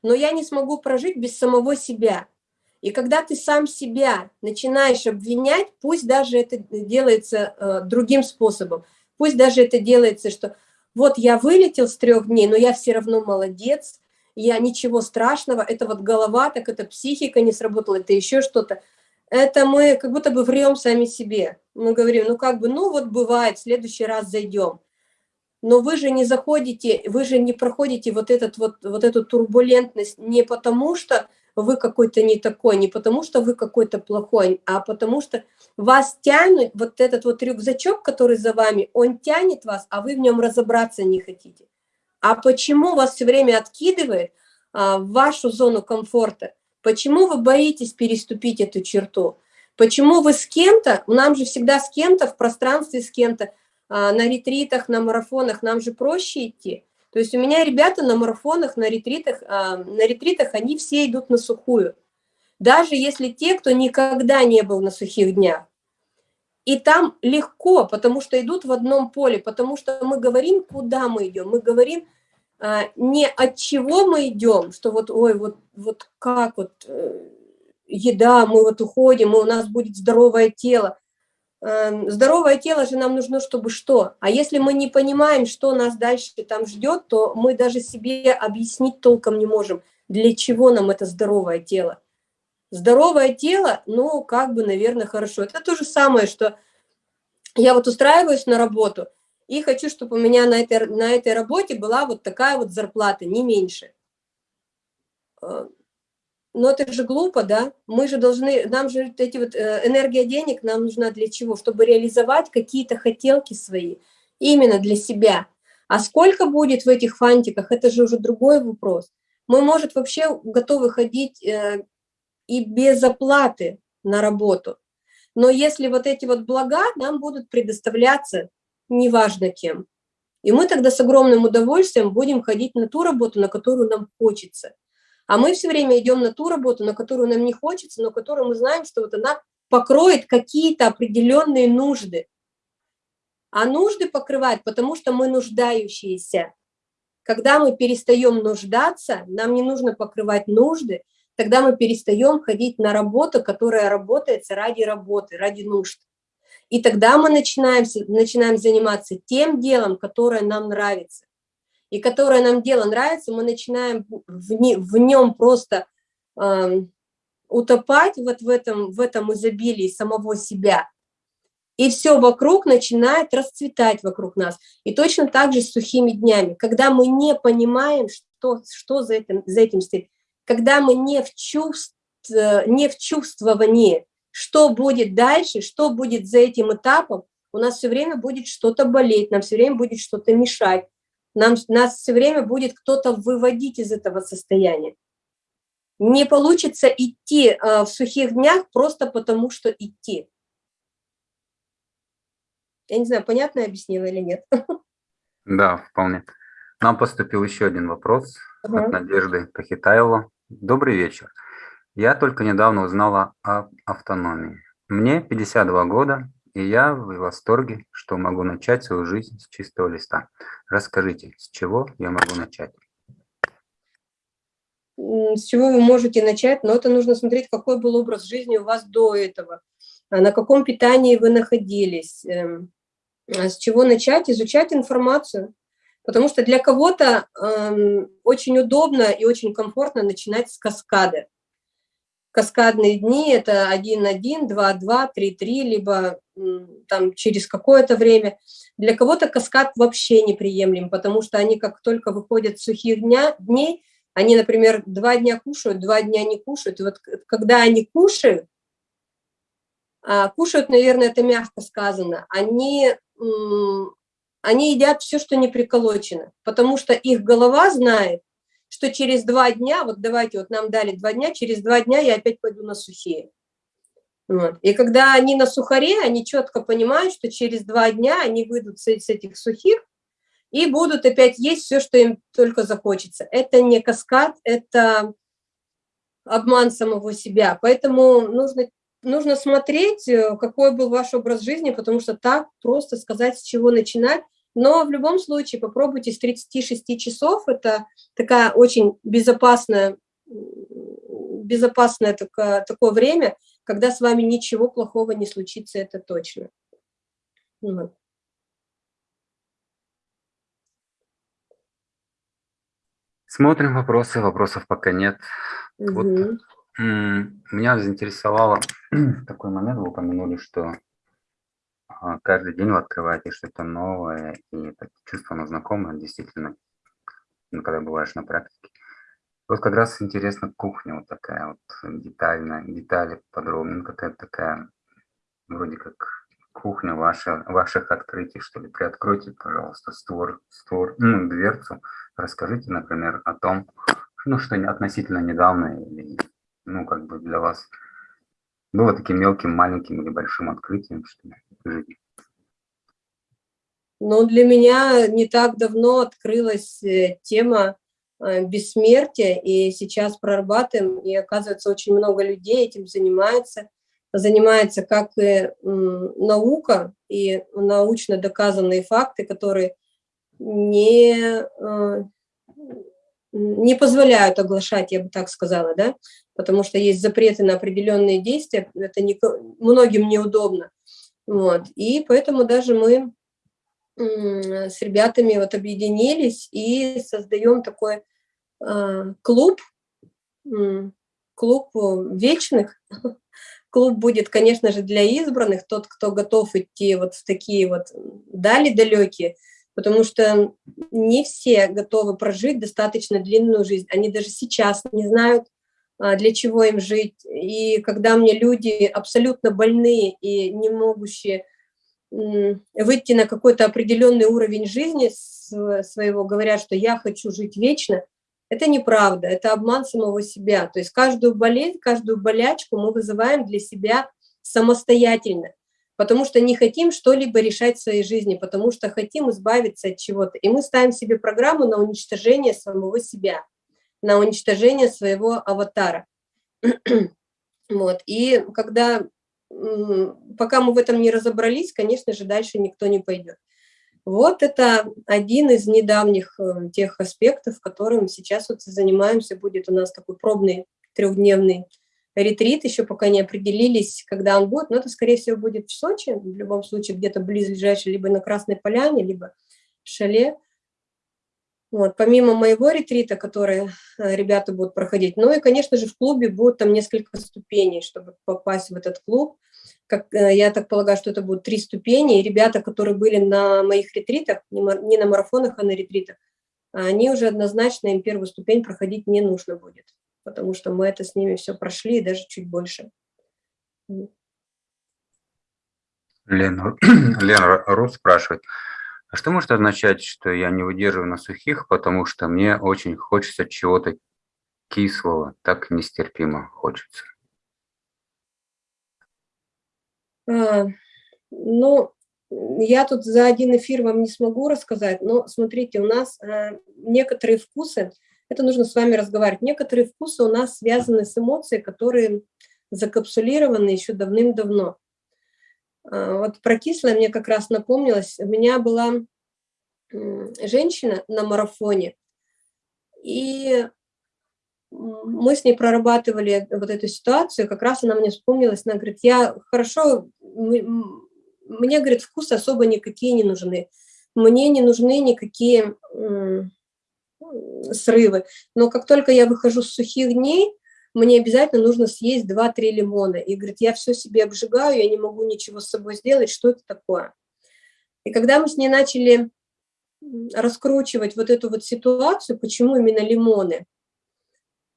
Но я не смогу прожить без самого себя. И когда ты сам себя начинаешь обвинять, пусть даже это делается э, другим способом, пусть даже это делается, что вот я вылетел с трех дней, но я все равно молодец, я ничего страшного, это вот голова, так это психика не сработала, это еще что-то. Это мы как будто бы врем сами себе. Мы говорим, ну как бы, ну вот бывает, в следующий раз зайдем но вы же не заходите, вы же не проходите вот, этот вот, вот эту турбулентность не потому, что вы какой-то не такой, не потому, что вы какой-то плохой, а потому что вас тянут, вот этот вот рюкзачок, который за вами, он тянет вас, а вы в нем разобраться не хотите. А почему вас все время откидывает а, в вашу зону комфорта? Почему вы боитесь переступить эту черту? Почему вы с кем-то, нам же всегда с кем-то в пространстве, с кем-то, а, на ретритах, на марафонах нам же проще идти. То есть у меня ребята на марафонах, на ретритах, а, на ретритах они все идут на сухую. Даже если те, кто никогда не был на сухих днях. И там легко, потому что идут в одном поле, потому что мы говорим, куда мы идем. Мы говорим, не от чего мы идем, что вот, ой, вот, вот как вот э, еда, мы вот уходим, и у нас будет здоровое тело. Эм, здоровое тело же нам нужно, чтобы что? А если мы не понимаем, что нас дальше там ждет, то мы даже себе объяснить толком не можем, для чего нам это здоровое тело. Здоровое тело, ну, как бы, наверное, хорошо. Это то же самое, что я вот устраиваюсь на работу и хочу, чтобы у меня на этой, на этой работе была вот такая вот зарплата, не меньше. Э, но это же глупо, да? Мы же должны, нам же эти вот э, энергия денег нам нужна для чего? Чтобы реализовать какие-то хотелки свои, именно для себя. А сколько будет в этих фантиках, это же уже другой вопрос. Мы, может, вообще готовы ходить э, и без оплаты на работу. Но если вот эти вот блага нам будут предоставляться неважно кем, и мы тогда с огромным удовольствием будем ходить на ту работу, на которую нам хочется. А мы все время идем на ту работу, на которую нам не хочется, но которую мы знаем, что вот она покроет какие-то определенные нужды. А нужды покрывает, потому что мы нуждающиеся. Когда мы перестаем нуждаться, нам не нужно покрывать нужды, тогда мы перестаем ходить на работу, которая работает ради работы, ради нужд. И тогда мы начинаем, начинаем заниматься тем делом, которое нам нравится. И которое нам дело нравится, мы начинаем в, не, в нем просто э, утопать вот в этом, в этом изобилии самого себя. И все вокруг начинает расцветать вокруг нас. И точно так же с сухими днями. Когда мы не понимаем, что, что за, этим, за этим стоит, когда мы не в, чувств, не в чувствовании, что будет дальше, что будет за этим этапом, у нас все время будет что-то болеть, нам все время будет что-то мешать, нам, нас все время будет кто-то выводить из этого состояния. Не получится идти э, в сухих днях просто потому, что идти. Я не знаю, понятно я объяснила или нет. Да, вполне. Нам поступил еще один вопрос ага. от Надежды Кахитаева. Добрый вечер. Я только недавно узнала о автономии. Мне 52 года, и я в восторге, что могу начать свою жизнь с чистого листа. Расскажите, с чего я могу начать? С чего вы можете начать? Но это нужно смотреть, какой был образ жизни у вас до этого, а на каком питании вы находились, эм, а с чего начать, изучать информацию. Потому что для кого-то э, очень удобно и очень комфортно начинать с каскада. Каскадные дни – это 1-1, 2-2, 3-3, либо там через какое-то время. Для кого-то каскад вообще неприемлем, потому что они как только выходят с сухих дня, дней, они, например, два дня кушают, два дня не кушают. И вот когда они кушают, а, кушают, наверное, это мягко сказано, они они едят все, что не приколочено, потому что их голова знает, что через два дня, вот давайте, вот нам дали два дня, через два дня я опять пойду на сухие. Вот. И когда они на сухаре, они четко понимают, что через два дня они выйдут с, с этих сухих и будут опять есть все, что им только захочется. Это не каскад, это обман самого себя. Поэтому нужно нужно смотреть, э, какой был ваш образ жизни, потому что так просто сказать, с чего начинать. Но в любом случае попробуйте с 36 часов, это такая очень безопасная, безопасное такое, такое время, когда с вами ничего плохого не случится, это точно. Вот. Смотрим вопросы, вопросов пока нет. Угу. Вот меня заинтересовало такой момент, вы упомянули, что каждый день вы открываете что-то новое, и чувство оно знакомое, действительно, ну, когда бываешь на практике. Вот как раз интересно кухня вот такая вот детальная, детали подробно, ну, какая-то такая, вроде как кухня ваша, ваших открытий, что ли. Приоткройте, пожалуйста, створ, створ, ну, дверцу, расскажите, например, о том, ну, что относительно недавно или ну, как бы для вас было таким мелким, маленьким или большим открытием, что жизни? Ну, для меня не так давно открылась э, тема э, бессмертия, и сейчас прорабатываем, и оказывается, очень много людей этим занимается, занимается как и наука, и научно доказанные факты, которые не, э, не позволяют оглашать, я бы так сказала, да, потому что есть запреты на определенные действия, это не, многим неудобно. Вот. И поэтому даже мы с ребятами вот объединились и создаем такой э, клуб, клуб вечных. Клуб будет, конечно же, для избранных, тот, кто готов идти вот в такие вот дали далекие, потому что не все готовы прожить достаточно длинную жизнь. Они даже сейчас не знают, а, для чего им жить. И когда мне люди абсолютно больные и не могущие выйти на какой-то определенный уровень жизни своего, говорят, что я хочу жить вечно, это неправда, это обман самого себя. То есть каждую болезнь, каждую болячку мы вызываем для себя самостоятельно, потому что не хотим что-либо решать в своей жизни, потому что хотим избавиться от чего-то. И мы ставим себе программу на уничтожение самого себя, на уничтожение своего аватара. вот. И когда пока мы в этом не разобрались, конечно же, дальше никто не пойдет. Вот это один из недавних э, тех аспектов, которым сейчас вот занимаемся. Будет у нас такой пробный трехдневный ретрит, еще пока не определились, когда он будет, но это, скорее всего, будет в Сочи, в любом случае где-то близлежащий, либо на Красной Поляне, либо в Шале. Вот, помимо моего ретрита, который э, ребята будут проходить, ну и, конечно же, в клубе будут там несколько ступеней, чтобы попасть в этот клуб. Как, э, я так полагаю, что это будут три ступени, и ребята, которые были на моих ретритах, не на марафонах, а на ретритах, они уже однозначно, им первую ступень проходить не нужно будет, потому что мы это с ними все прошли, и даже чуть больше. Лена, Лена Рус спрашивает, а что может означать, что я не выдерживаю на сухих, потому что мне очень хочется чего-то кислого, так нестерпимо хочется? А, ну, я тут за один эфир вам не смогу рассказать, но смотрите, у нас а, некоторые вкусы, это нужно с вами разговаривать, некоторые вкусы у нас связаны с эмоцией, которые закапсулированы еще давным-давно. А, вот про кислое мне как раз напомнилось. У меня была женщина на марафоне, и мы с ней прорабатывали вот эту ситуацию, как раз она мне вспомнилась, она говорит, я хорошо, мне, говорит, вкусы особо никакие не нужны, мне не нужны никакие срывы, но как только я выхожу с сухих дней, мне обязательно нужно съесть 2-3 лимона. И говорит, я все себе обжигаю, я не могу ничего с собой сделать, что это такое? И когда мы с ней начали раскручивать вот эту вот ситуацию, почему именно лимоны,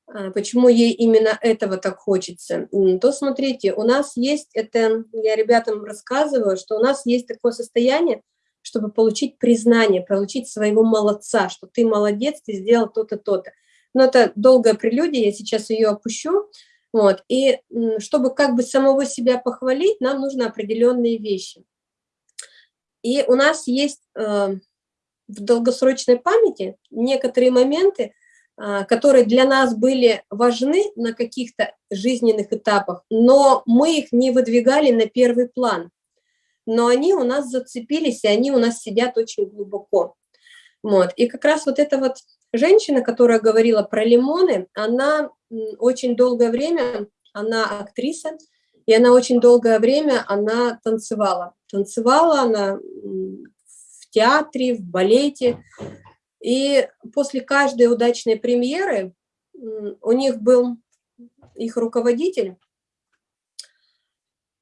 а, почему ей именно этого так хочется, то смотрите, у нас есть, это я ребятам рассказываю, что у нас есть такое состояние, чтобы получить признание, получить своего молодца, что ты молодец, ты сделал то-то, то-то. Но это долгая прелюдия, я сейчас ее опущу. Вот. И чтобы как бы самого себя похвалить, нам нужны определенные вещи. И у нас есть э, в долгосрочной памяти некоторые моменты, э, которые для нас были важны на каких-то жизненных этапах, но мы их не выдвигали на первый план. Но они у нас зацепились, и они у нас сидят очень глубоко. Вот. И как раз вот это вот Женщина, которая говорила про лимоны, она очень долгое время, она актриса, и она очень долгое время, она танцевала. Танцевала она в театре, в балете. И после каждой удачной премьеры у них был их руководитель,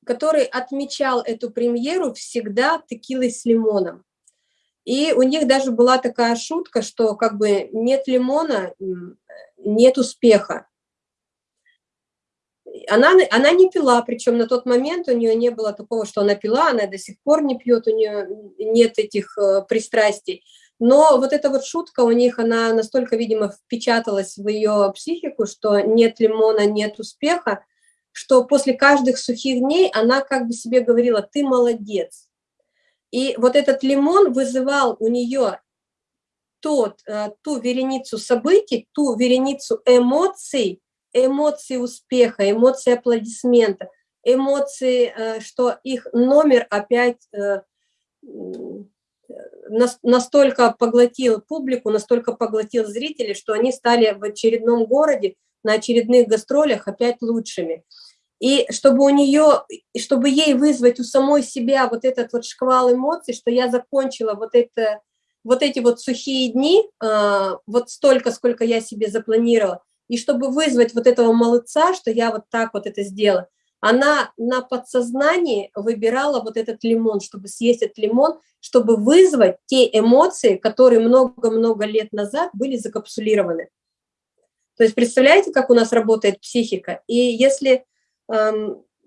который отмечал эту премьеру всегда текилой с лимоном. И у них даже была такая шутка, что как бы нет лимона, нет успеха. Она, она не пила, причем на тот момент у нее не было такого, что она пила, она до сих пор не пьет, у нее нет этих э, пристрастий. Но вот эта вот шутка у них, она настолько, видимо, впечаталась в ее психику, что нет лимона, нет успеха, что после каждых сухих дней она как бы себе говорила, ты молодец, и вот этот лимон вызывал у нее тот, э, ту вереницу событий, ту вереницу эмоций, эмоции успеха, эмоции аплодисмента, эмоции, э, что их номер опять, э, настолько поглотил публику, настолько поглотил зрителей, что они стали в очередном городе на очередных гастролях опять лучшими. И чтобы у нее, чтобы ей вызвать у самой себя вот этот вот шквал эмоций, что я закончила вот это, вот эти вот сухие дни, а, вот столько, сколько я себе запланировала, и чтобы вызвать вот этого молодца, что я вот так вот это сделала, она на подсознании выбирала вот этот лимон, чтобы съесть этот лимон, чтобы вызвать те эмоции, которые много-много лет назад были закапсулированы. То есть представляете, как у нас работает психика? И если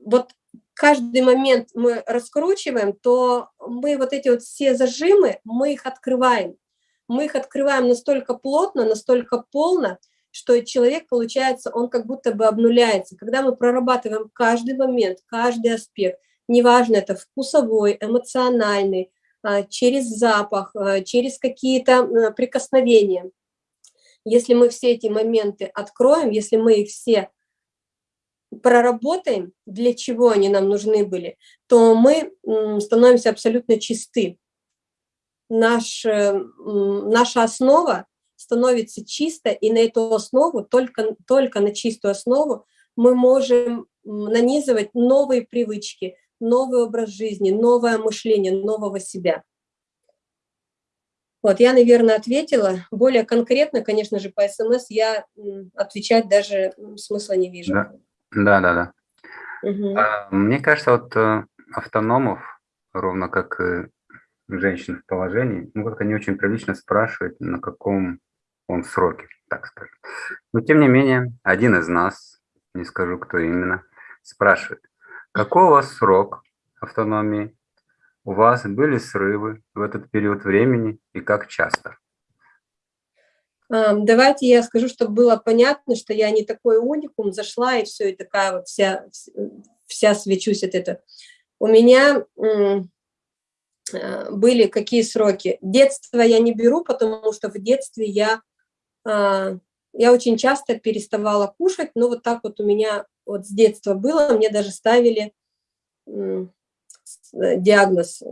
вот каждый момент мы раскручиваем, то мы вот эти вот все зажимы, мы их открываем. Мы их открываем настолько плотно, настолько полно, что человек, получается, он как будто бы обнуляется. Когда мы прорабатываем каждый момент, каждый аспект, неважно, это вкусовой, эмоциональный, а, через запах, а, через какие-то прикосновения, если мы все эти моменты откроем, если мы их все проработаем, для чего они нам нужны были, то мы становимся абсолютно чисты. Наш, э, наша основа становится чисто, и на эту основу, только, только на чистую основу мы можем нанизывать новые привычки, новый образ жизни, новое мышление, нового себя. Вот, я, наверное, ответила. Более конкретно, конечно же, по СМС я отвечать даже смысла не вижу. Да, да, да. да. Угу. А, мне кажется, вот э, автономов, ровно как и женщин в положении, ну, как-то не очень прилично спрашивать, на каком он сроке, так скажем. Но, тем не менее, один из нас, не скажу, кто именно, спрашивает, какой у вас срок автономии, у вас были срывы в этот период времени и как часто? Давайте я скажу, чтобы было понятно, что я не такой уникум, зашла и все, и такая вот вся, вся свечусь от этого. У меня а, были какие сроки? Детство я не беру, потому что в детстве я, а, я очень часто переставала кушать, но вот так вот у меня вот с детства было, мне даже ставили Э, диагноз,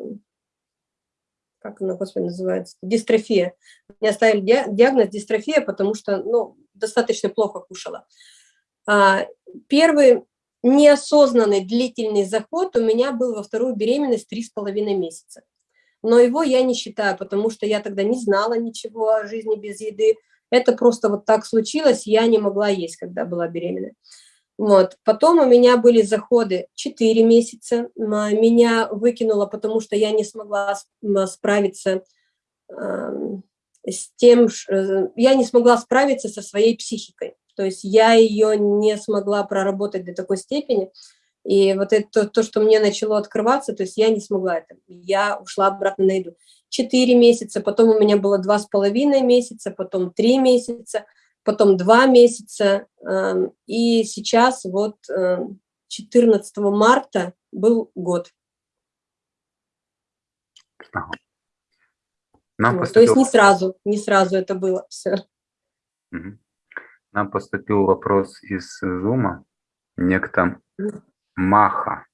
как она, господи, называется, дистрофия. Мне оставили диагноз дистрофия, потому что, ну, достаточно плохо кушала. А, первый неосознанный длительный заход у меня был во вторую беременность три с половиной месяца. Но его я не считаю, потому что я тогда не знала ничего о жизни без еды. Это просто вот так случилось, я не могла есть, когда была беременна. Вот. Потом у меня были заходы 4 месяца, меня выкинуло, потому что я не смогла справиться с тем, э, я не смогла справиться со своей психикой. То есть я ее не смогла проработать до такой степени. И вот это то, что мне начало открываться, то есть я не смогла это. Я ушла обратно на еду. Четыре месяца, потом у меня было два с половиной месяца, потом три месяца – потом два месяца, эм, и сейчас вот 14 эм, марта был год. Нам вот, поступил... То есть не сразу, не сразу это было все. Нам поступил вопрос из Зума. Некто Маха,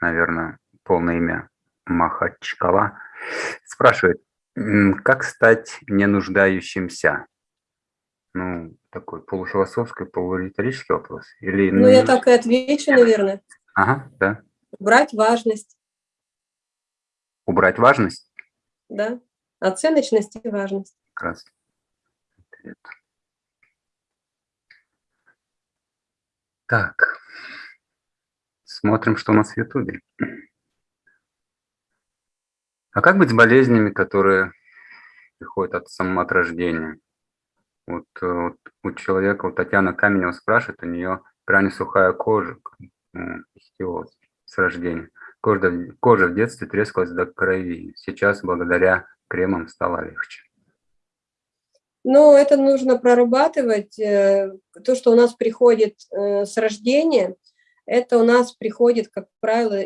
наверное, полное имя Маха Чкала, спрашивает, как стать ненуждающимся? Ну, такой полуфилософский, полуриторический вопрос? Или, ну, я так и отвечу, наверное. Ага, да. Убрать важность. Убрать важность? Да, оценочность и важность. Как Так, смотрим, что у нас в Ютубе. А как быть с болезнями, которые приходят от самого от рождения? Вот, э, вот у человека, вот Татьяна Каменева спрашивает, у нее крайне сухая кожа, хистиоз с рождения. Кожа, кожа в детстве трескалась до крови. Сейчас благодаря кремам стало легче. Ну, это нужно прорабатывать. Э, то, что у нас приходит э, с рождения, это у нас приходит, как правило,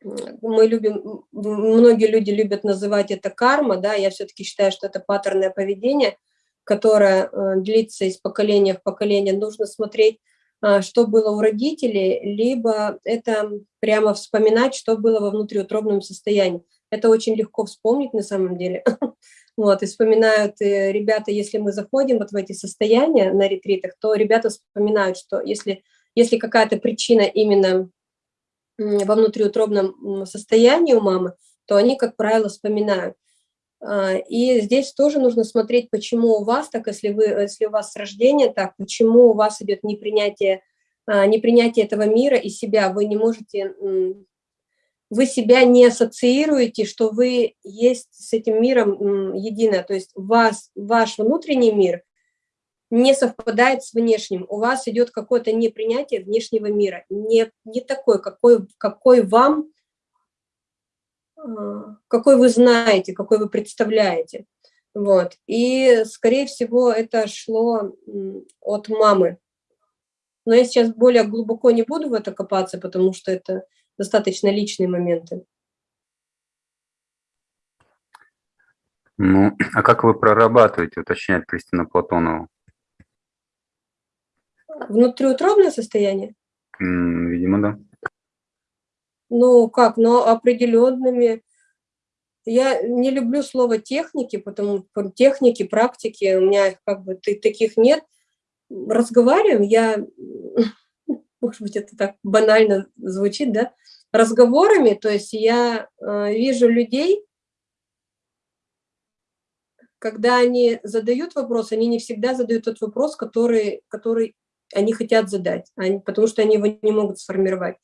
мы любим, многие люди любят называть это карма, да, я все-таки считаю, что это паттерное поведение – которая э, длится из поколения в поколение, нужно смотреть, а, что было у родителей, либо это прямо вспоминать, что было во внутриутробном состоянии. это очень легко вспомнить на самом деле. Вот, и вспоминают э, ребята, если мы заходим вот в эти состояния на ретритах, то ребята вспоминают, что если, если какая-то причина именно во внутриутробном состоянии у мамы, то они, как правило, вспоминают. А, и здесь тоже нужно смотреть, почему у вас так, если, вы, если у вас с рождения так, почему у вас идет непринятие, а, непринятие этого мира и себя, вы не можете вы себя не ассоциируете, что вы есть с этим миром едино, то есть вас, ваш внутренний мир не совпадает с внешним, у вас идет какое-то непринятие внешнего мира, не, не такой, какой, какой вам, какой вы знаете, какой вы представляете. Вот. И, скорее всего, это шло от мамы. Но я сейчас более глубоко не буду в это копаться, потому что это достаточно личные моменты. Ну, а как вы прорабатываете, уточняет Кристина Платонова? Внутриутробное состояние? Видимо, да. Ну, как, но определенными... Я не люблю слово техники, потому что техники, практики, у меня как бы таких нет. Разговариваем, я может быть, это так банально звучит, да, разговорами, то есть я э, вижу людей, когда они задают вопрос, они не всегда задают тот вопрос, который, который они хотят задать, они, потому что они его не могут сформировать.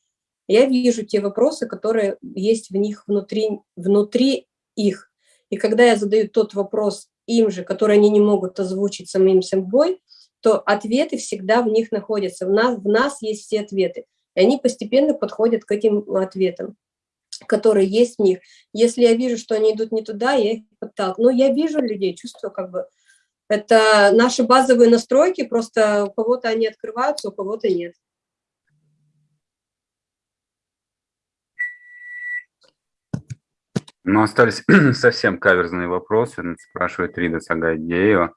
Я вижу те вопросы, которые есть в них внутри, внутри их. И когда я задаю тот вопрос им же, который они не могут озвучить самим собой, то ответы всегда в них находятся. В нас, в нас есть все ответы. И они постепенно подходят к этим ответам, которые есть в них. Если я вижу, что они идут не туда, я их подталкиваю. Но я вижу людей, чувствую как бы. Это наши базовые настройки, просто у кого-то они открываются, у кого-то нет. Ну, остались совсем каверзные вопросы, спрашивает Рида Сагайдеева.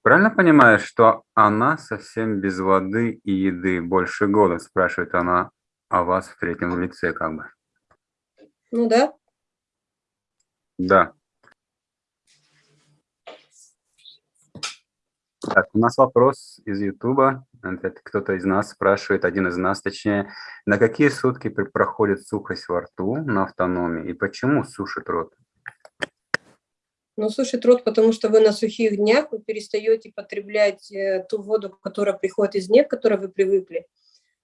Правильно понимаешь, что она совсем без воды и еды больше года, спрашивает она о вас в третьем лице как бы. Ну да. Да. Так, у нас вопрос из Ютуба. Кто-то из нас спрашивает, один из нас точнее, на какие сутки проходит сухость во рту на автономии и почему сушит рот? Ну, сушит рот, потому что вы на сухих днях, вы перестаете потреблять э, ту воду, которая приходит из нет, к которой вы привыкли.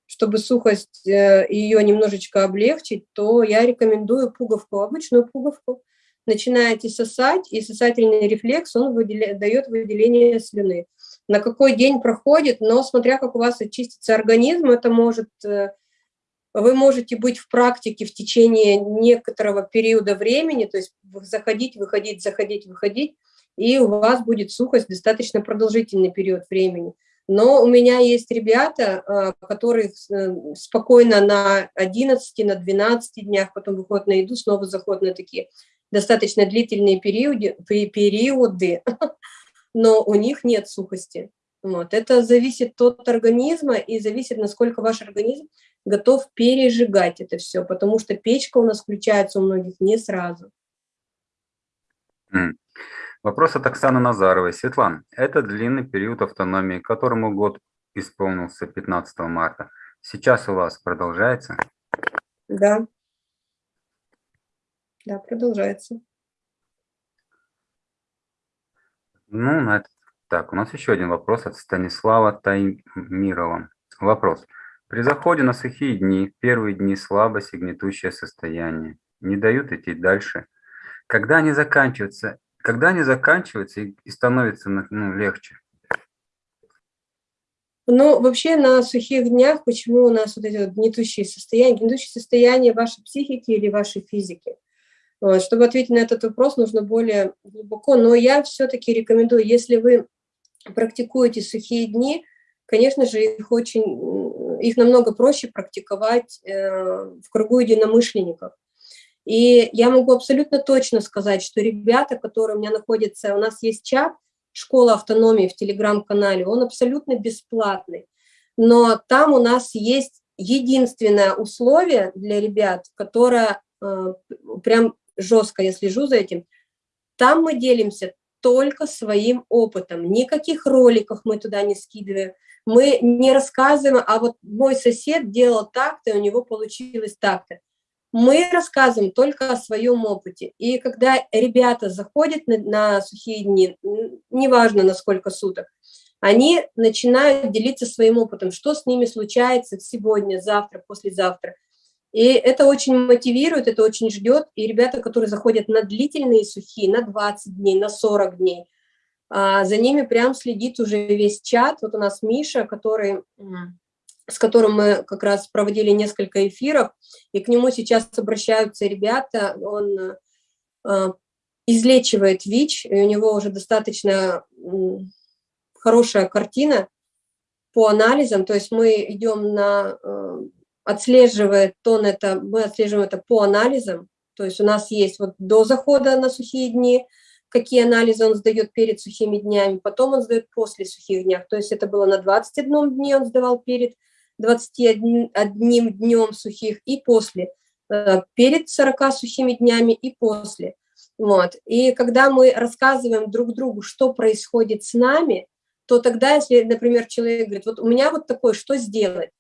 Чтобы сухость э, ее немножечко облегчить, то я рекомендую пуговку, обычную пуговку. Начинаете сосать, и сосательный рефлекс, он выделя, дает выделение слюны. На какой день проходит, но смотря как у вас очистится организм, это может э, вы можете быть в практике в течение некоторого периода времени, то есть заходить, выходить, заходить, выходить, и у вас будет сухость достаточно продолжительный период времени. Но у меня есть ребята, а, которые э, спокойно на 11, на 12 днях, потом выходят на еду, снова заходят на такие достаточно длительные периоды, периоды но у них нет сухости. Вот. Это зависит от организма и зависит, насколько ваш организм готов пережигать это все, потому что печка у нас включается у многих не сразу. Вопрос от Оксаны Назаровой. Светлана, это длинный период автономии, которому год исполнился 15 марта. Сейчас у вас продолжается? Да. Да, продолжается. Ну, на этот так, у нас еще один вопрос от Станислава Таймирова. Вопрос. При заходе на сухие дни, первые дни слабость и гнетущее состояние, не дают идти дальше. Когда они заканчиваются, когда они заканчиваются и, и становится ну, легче? Ну, вообще на сухих днях, почему у нас вот эти вот гнетущие состояния, гнетущие состояния вашей психики или вашей физики? Вот, чтобы ответить на этот вопрос, нужно более глубоко, но я все-таки рекомендую, если вы практикуете сухие дни, конечно же, их очень, их намного проще практиковать э, в кругу единомышленников. И я могу абсолютно точно сказать, что ребята, которые у меня находятся, у нас есть чат «Школа автономии» в Телеграм-канале, он абсолютно бесплатный. Но там у нас есть единственное условие для ребят, которое э, прям жестко я слежу за этим, там мы делимся только своим опытом. Никаких роликов мы туда не скидываем. Мы не рассказываем, а вот мой сосед делал так-то, и у него получилось так-то. Мы рассказываем только о своем опыте. И когда ребята заходят на, на сухие дни, неважно на сколько суток, они начинают делиться своим опытом, что с ними случается сегодня, завтра, послезавтра. И это очень мотивирует, это очень ждет. И ребята, которые заходят на длительные сухие, на 20 дней, на 40 дней, а, за ними прям следит уже весь чат. Вот у нас Миша, который, с которым мы как раз проводили несколько эфиров, и к нему сейчас обращаются ребята, он а, излечивает ВИЧ, и у него уже достаточно хорошая картина по анализам, то есть мы идем на э, отслеживает тон это, мы отслеживаем это по анализам, то есть у нас есть вот до захода на сухие дни, какие анализы он сдает перед сухими днями, потом он сдает после сухих днях, то есть это было на 21 дне он сдавал перед 21 днем сухих и после, э, перед 40 сухими днями и после. Вот. И когда мы рассказываем друг другу, что происходит с нами, то тогда, если, например, человек говорит, вот у меня вот такое, что сделать?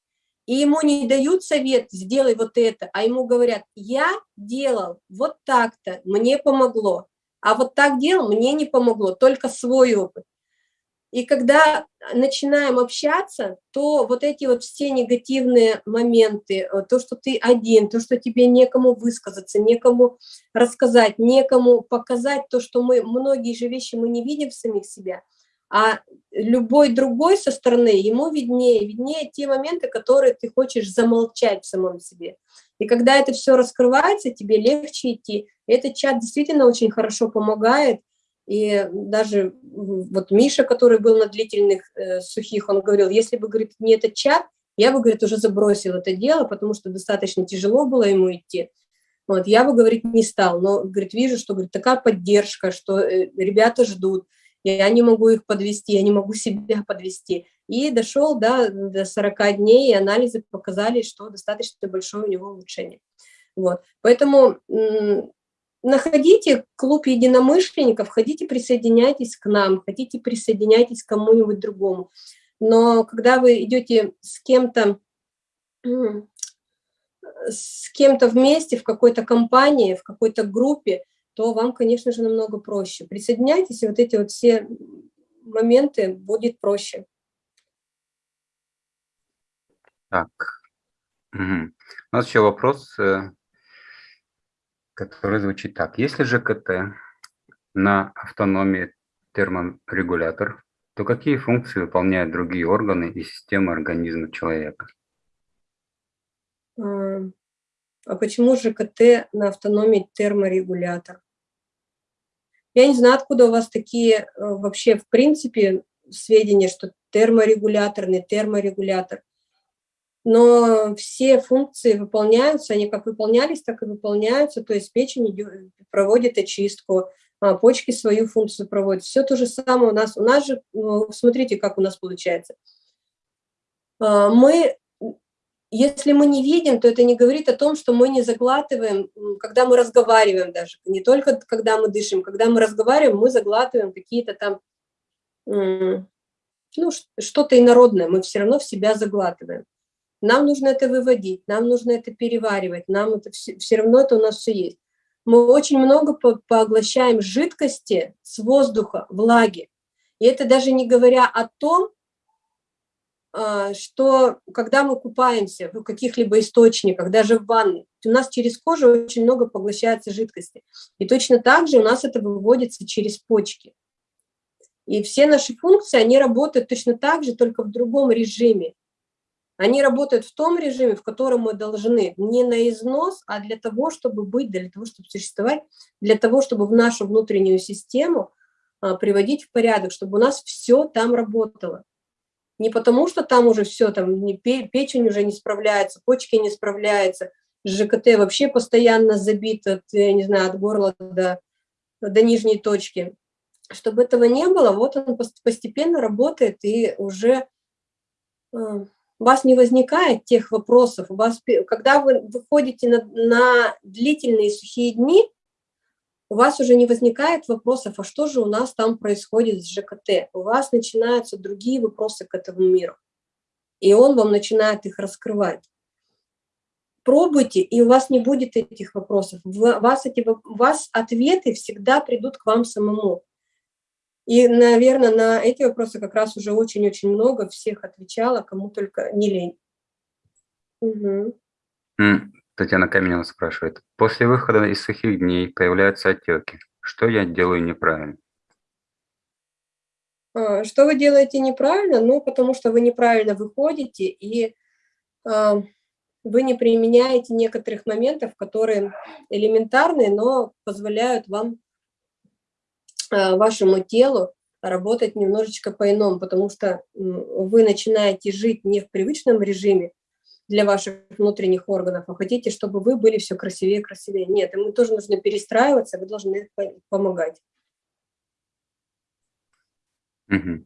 И ему не дают совет, сделай вот это, а ему говорят, я делал вот так-то, мне помогло, а вот так делал, мне не помогло, только свой опыт. И когда начинаем общаться, то вот эти вот все негативные моменты, э, то, что ты один, то, что тебе некому высказаться, некому рассказать, некому показать то, что мы, многие же вещи мы не видим в самих себя – а любой другой со стороны, ему виднее, виднее те моменты, которые ты хочешь замолчать в самом себе. И когда это все раскрывается, тебе легче идти. Этот чат действительно очень хорошо помогает, и даже вот Миша, который был на длительных э, сухих, он говорил, если бы, говорит, не этот чат, я бы, говорит, уже забросил это дело, потому что достаточно тяжело было ему идти. Вот, я бы, говорит, не стал, но, говорит, вижу, что, говорит, такая поддержка, что э, ребята ждут, я не могу их подвести, я не могу себя подвести. И дошел да, до 40 дней, и анализы показали, что достаточно большое у него улучшение. Вот. Поэтому находите клуб единомышленников, хотите присоединяйтесь к нам, хотите присоединяйтесь к кому-нибудь другому. Но когда вы идете с кем-то с кем-то вместе, в какой-то компании, в какой-то группе, то вам, конечно же, намного проще. Присоединяйтесь, и вот эти вот все моменты будет проще. Так, угу. у нас еще вопрос, э, который звучит так. Если ЖКТ на автономии терморегулятор, то какие функции выполняют другие органы и системы организма человека? А, почему же КТ на автономии терморегулятор? Я не знаю, откуда у вас такие э, вообще в принципе сведения, что терморегуляторный, терморегулятор. Но все функции выполняются, они как выполнялись, так и выполняются, то есть печень проводит очистку, а почки свою функцию проводят. Все то же самое у нас. У нас же, ну, смотрите, как у нас получается. А, мы если мы не видим, то это не говорит о том, что мы не заглатываем, когда мы разговариваем даже, не только когда мы дышим, когда мы разговариваем, мы заглатываем какие-то там, ну, что-то инородное, мы все равно в себя заглатываем. Нам нужно это выводить, нам нужно это переваривать, нам это все, все равно это у нас все есть. Мы очень много поглощаем жидкости с воздуха, влаги. И это даже не говоря о том, что когда мы купаемся в каких-либо источниках, даже в ванной, у нас через кожу очень много поглощается жидкости. И точно так же у нас это выводится через почки. И все наши функции, они работают точно так же, только в другом режиме. Они работают в том режиме, в котором мы должны не на износ, а для того, чтобы быть, для того, чтобы существовать, для того, чтобы в нашу внутреннюю систему а, приводить в порядок, чтобы у нас все там работало. Не потому, что там уже все, там не, печень уже не справляется, почки не справляются, ЖКТ вообще постоянно забит от, я не знаю, от горла до, до нижней точки. Чтобы этого не было, вот он постепенно работает, и уже э, у вас не возникает тех вопросов. У вас, когда вы выходите на, на длительные сухие дни, у вас уже не возникает вопросов, а что же у нас там происходит с ЖКТ? У вас начинаются другие вопросы к этому миру. И он вам начинает их раскрывать. Пробуйте, и у вас не будет этих вопросов. У вас, эти, у вас ответы всегда придут к вам самому. И, наверное, на эти вопросы как раз уже очень-очень много всех отвечала, кому только не лень. Угу. Татьяна Каменева спрашивает. После выхода из сухих дней появляются отеки. Что я делаю неправильно? А, что вы делаете неправильно? Ну, потому что вы неправильно выходите, и э, вы не применяете некоторых моментов, которые элементарные, но позволяют вам, э, вашему телу работать немножечко по-иному, потому что вы начинаете жить не в привычном режиме, для ваших внутренних органов, а хотите, чтобы вы были все красивее и красивее. Нет, ему тоже нужно перестраиваться, вы должны помогать. Угу.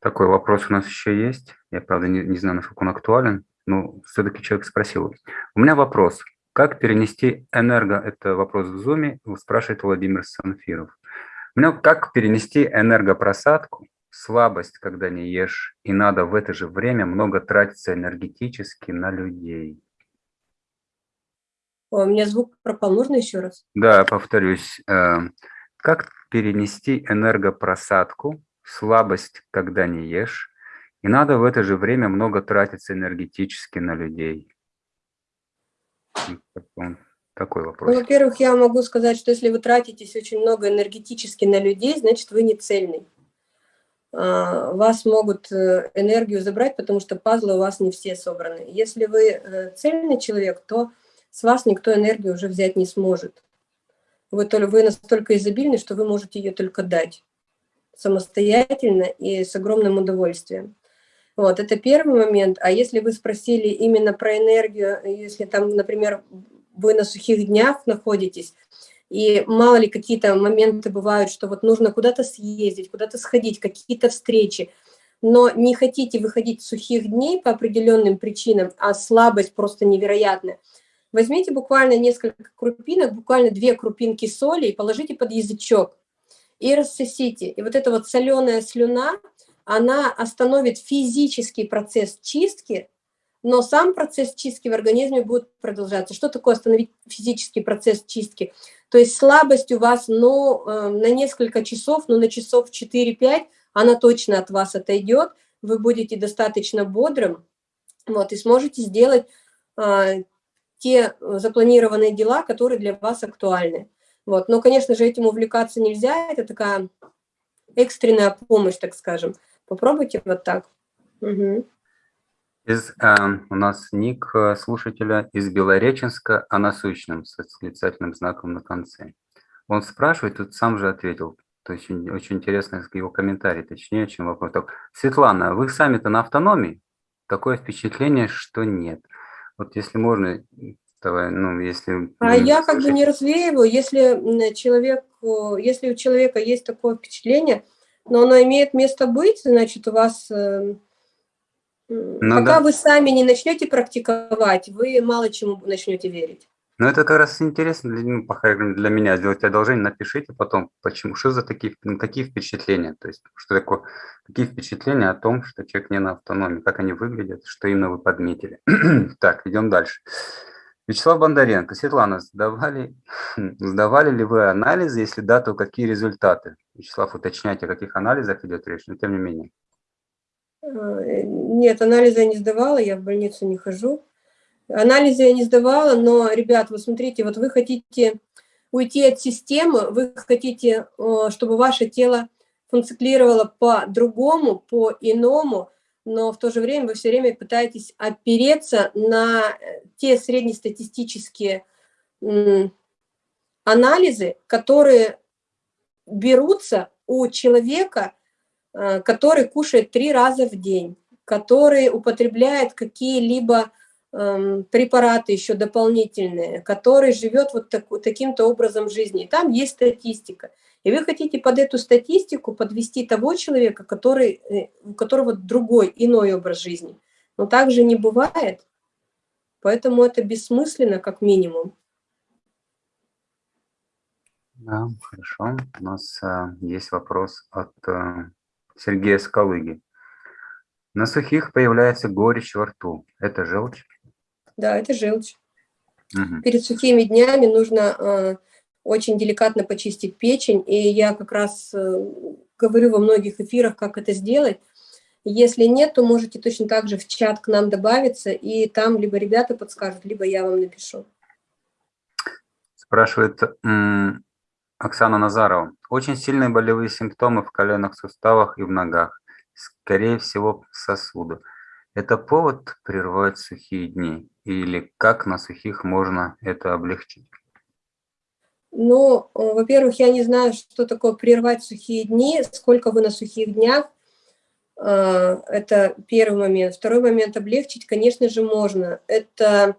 Такой вопрос у нас еще есть. Я, правда, не, не знаю, насколько он актуален, но все-таки человек спросил. У меня вопрос. Как перенести энерго, это вопрос в зуме, спрашивает Владимир Санфиров. У меня как перенести энергопросадку слабость, когда не ешь, и надо в это же время много тратиться энергетически на людей. О, у меня звук пропал, можно еще раз? Да, повторюсь. Э, как перенести энергопросадку, слабость, когда не ешь, и надо в это же время много тратиться энергетически на людей? Такой вопрос. Ну, Во-первых, я могу сказать, что если вы тратитесь очень много энергетически на людей, значит, вы не цельный. А, вас могут э, энергию забрать, потому что пазлы у вас не все собраны. Если вы э, цельный человек, то с вас никто энергию уже взять не сможет. Вы, вы настолько изобильны, что вы можете ее только дать самостоятельно и с огромным удовольствием. Вот, это первый момент. А если вы спросили именно про энергию, если там, например, вы на сухих днях находитесь, и мало ли какие-то моменты бывают, что вот нужно куда-то съездить, куда-то сходить, какие-то встречи, но не хотите выходить сухих дней по определенным причинам, а слабость просто невероятная, возьмите буквально несколько крупинок, буквально две крупинки соли и положите под язычок. И рассосите. И вот эта вот соленая слюна, она остановит физический процесс чистки, но сам процесс чистки в организме будет продолжаться. Что такое остановить физический процесс чистки? То есть слабость у вас, ну, э, на несколько часов, ну, на часов 4-5, она точно от вас отойдет, вы будете достаточно бодрым, вот, и сможете сделать а, те запланированные дела, которые для вас актуальны. Вот. Но, конечно же, этим увлекаться нельзя, это такая экстренная помощь, так скажем. Попробуйте вот так. Угу. Из, э, у нас ник э, слушателя из Белореченска о насущном с восклицательным знаком на конце. Он спрашивает, тут сам же ответил. То есть очень, очень интересно его комментарий, точнее, чем вопрос. Так, Светлана, вы сами-то на автономии? Такое впечатление, что нет. Вот если можно, давай, ну, если... А я как бы не развеиваю, если человек, если у человека есть такое впечатление, но оно имеет место быть, значит, у вас э, ну, Пока да. вы сами не начнете практиковать, вы мало чему начнете верить. Ну, это как раз интересно для, ну, для меня. Сделать одолжение, напишите потом, почему, что за такие, ну, такие впечатления. То есть, что такое, какие впечатления о том, что человек не на автономии, как они выглядят, что именно вы подметили. так, идем дальше. Вячеслав Бондаренко. Светлана, сдавали, сдавали ли вы анализы? Если да, то какие результаты? Вячеслав, уточняйте, о каких анализах идет речь, но тем не менее. Э, нет, анализы я не сдавала, я в больницу не хожу. Анализы я не сдавала, но, ребят, вы смотрите, вот вы хотите уйти от системы, вы хотите, э, чтобы ваше тело функционировало по-другому, по-иному, но в то же время вы все время пытаетесь опереться на те среднестатистические анализы, которые берутся у человека, Э, который кушает три раза в день, который употребляет какие-либо эм, препараты еще дополнительные, который живет вот так, таким-то образом жизни. И там есть статистика. И вы хотите под эту статистику подвести того человека, который, э, у которого другой, иной образ жизни. Но так же не бывает. Поэтому это бессмысленно, как минимум. Да, хорошо. У нас а, есть вопрос от а, Сергея Скалыги. На сухих появляется горечь во рту. Это желчь? Да, это желчь. Мгм. Перед сухими днями нужно э, очень деликатно почистить печень, и я как раз э, говорю во многих эфирах, как это сделать. Если нет, то можете точно так же в чат к нам добавиться, и там либо ребята подскажут, либо я вам напишу. Спрашивает Оксана Назарова. Очень сильные болевые симптомы в коленных суставах и в ногах. Скорее всего, сосуды. Это повод прервать сухие дни? Или как на сухих можно это облегчить? Ну, э, во-первых, я не знаю, что такое прервать сухие дни, сколько вы на сухих днях. Э, Это первый момент. Второй момент облегчить, конечно же, можно. Это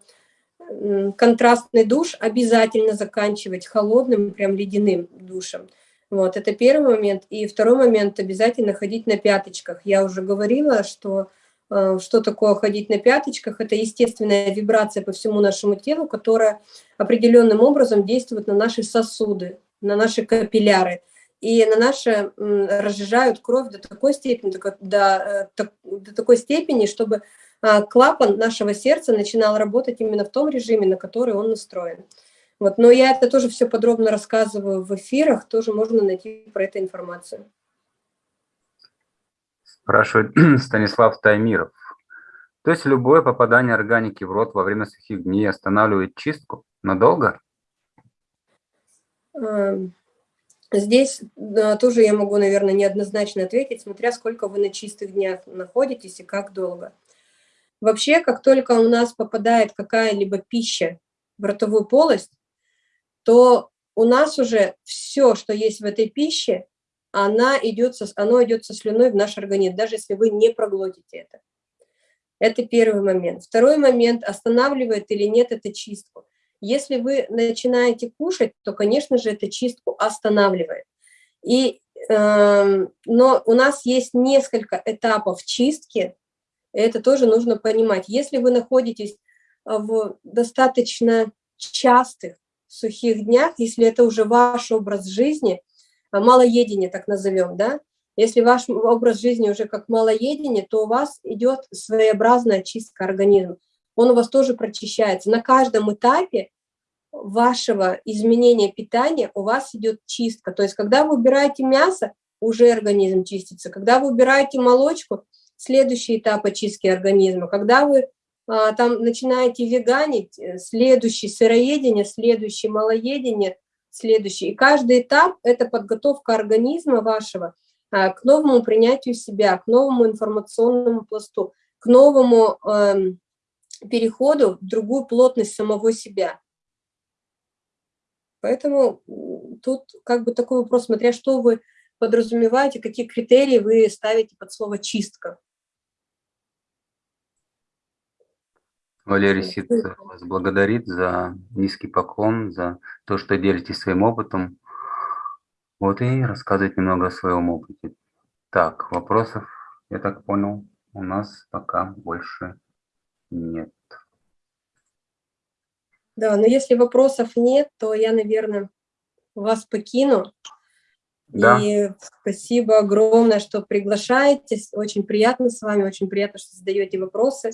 контрастный душ обязательно заканчивать холодным, прям ледяным душем. Вот, это первый момент. И второй момент, обязательно ходить на пяточках. Я уже говорила, что э, что такое ходить на пяточках. Это естественная вибрация по всему нашему телу, которая определенным образом действует на наши сосуды, на наши капилляры. И на наши разжижают кровь до такой степени, до, до, э, до такой степени, чтобы клапан нашего сердца начинал работать именно в том режиме, на который он настроен. Вот, но я это тоже все подробно рассказываю в эфирах, тоже можно найти про это информацию. Спрашивает Станислав Таймиров. То есть любое попадание органики в рот во время сухих дней останавливает чистку? Надолго? Ам, Здесь да, тоже я могу, наверное, неоднозначно ответить, смотря сколько вы на чистых днях находитесь и как долго. Вообще, как только у нас попадает какая-либо пища в ротовую полость, то у нас уже все, что есть в этой пище, она идет со, оно идет со слюной в наш организм, даже если вы не проглотите это. Это первый момент. Второй момент, останавливает или нет это чистку. Если вы начинаете кушать, то, конечно же, это чистку останавливает. И, эм, но у нас есть несколько этапов чистки, это тоже нужно понимать. Если вы находитесь а, в достаточно частых сухих днях, если это уже ваш образ жизни, а, малоедение так назовем, да, если ваш образ жизни уже как малоедение, то у вас идет своеобразная чистка организма. Он у вас тоже прочищается. На каждом этапе вашего изменения питания у вас идет чистка. То есть, когда вы убираете мясо, уже организм чистится. Когда вы убираете молочку, следующий этап очистки организма. Когда вы а, там начинаете веганить, э, следующий сыроедение, следующий малоедение, следующий. И каждый этап – это подготовка организма вашего а, к новому принятию себя, к новому информационному пласту, к новому эм, переходу в другую плотность самого себя. Поэтому тут как бы такой вопрос, смотря что вы подразумеваете, какие критерии вы ставите под слово «чистка». Валерий Вот. Сит э, вас благодарит за низкий поклон, за то, что делитесь своим опытом. Вот и рассказывать немного о своем опыте. Так, вопросов, я так понял, у нас пока больше нет. Да, но если вопросов нет, то я, наверное, вас покину. Да. И спасибо огромное, что приглашаете. Очень приятно с вами, очень приятно, что задаете вопросы.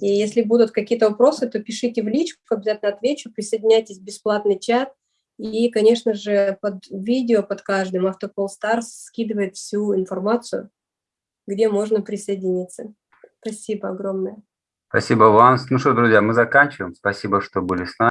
И если будут какие-то вопросы, то пишите в личку, обязательно отвечу. Присоединяйтесь в бесплатный чат. И, конечно же, под видео, под каждым Автопол Старс скидывает всю информацию, где можно присоединиться. Спасибо огромное. Спасибо вам. Ну что, друзья, мы заканчиваем. Спасибо, что были с нами.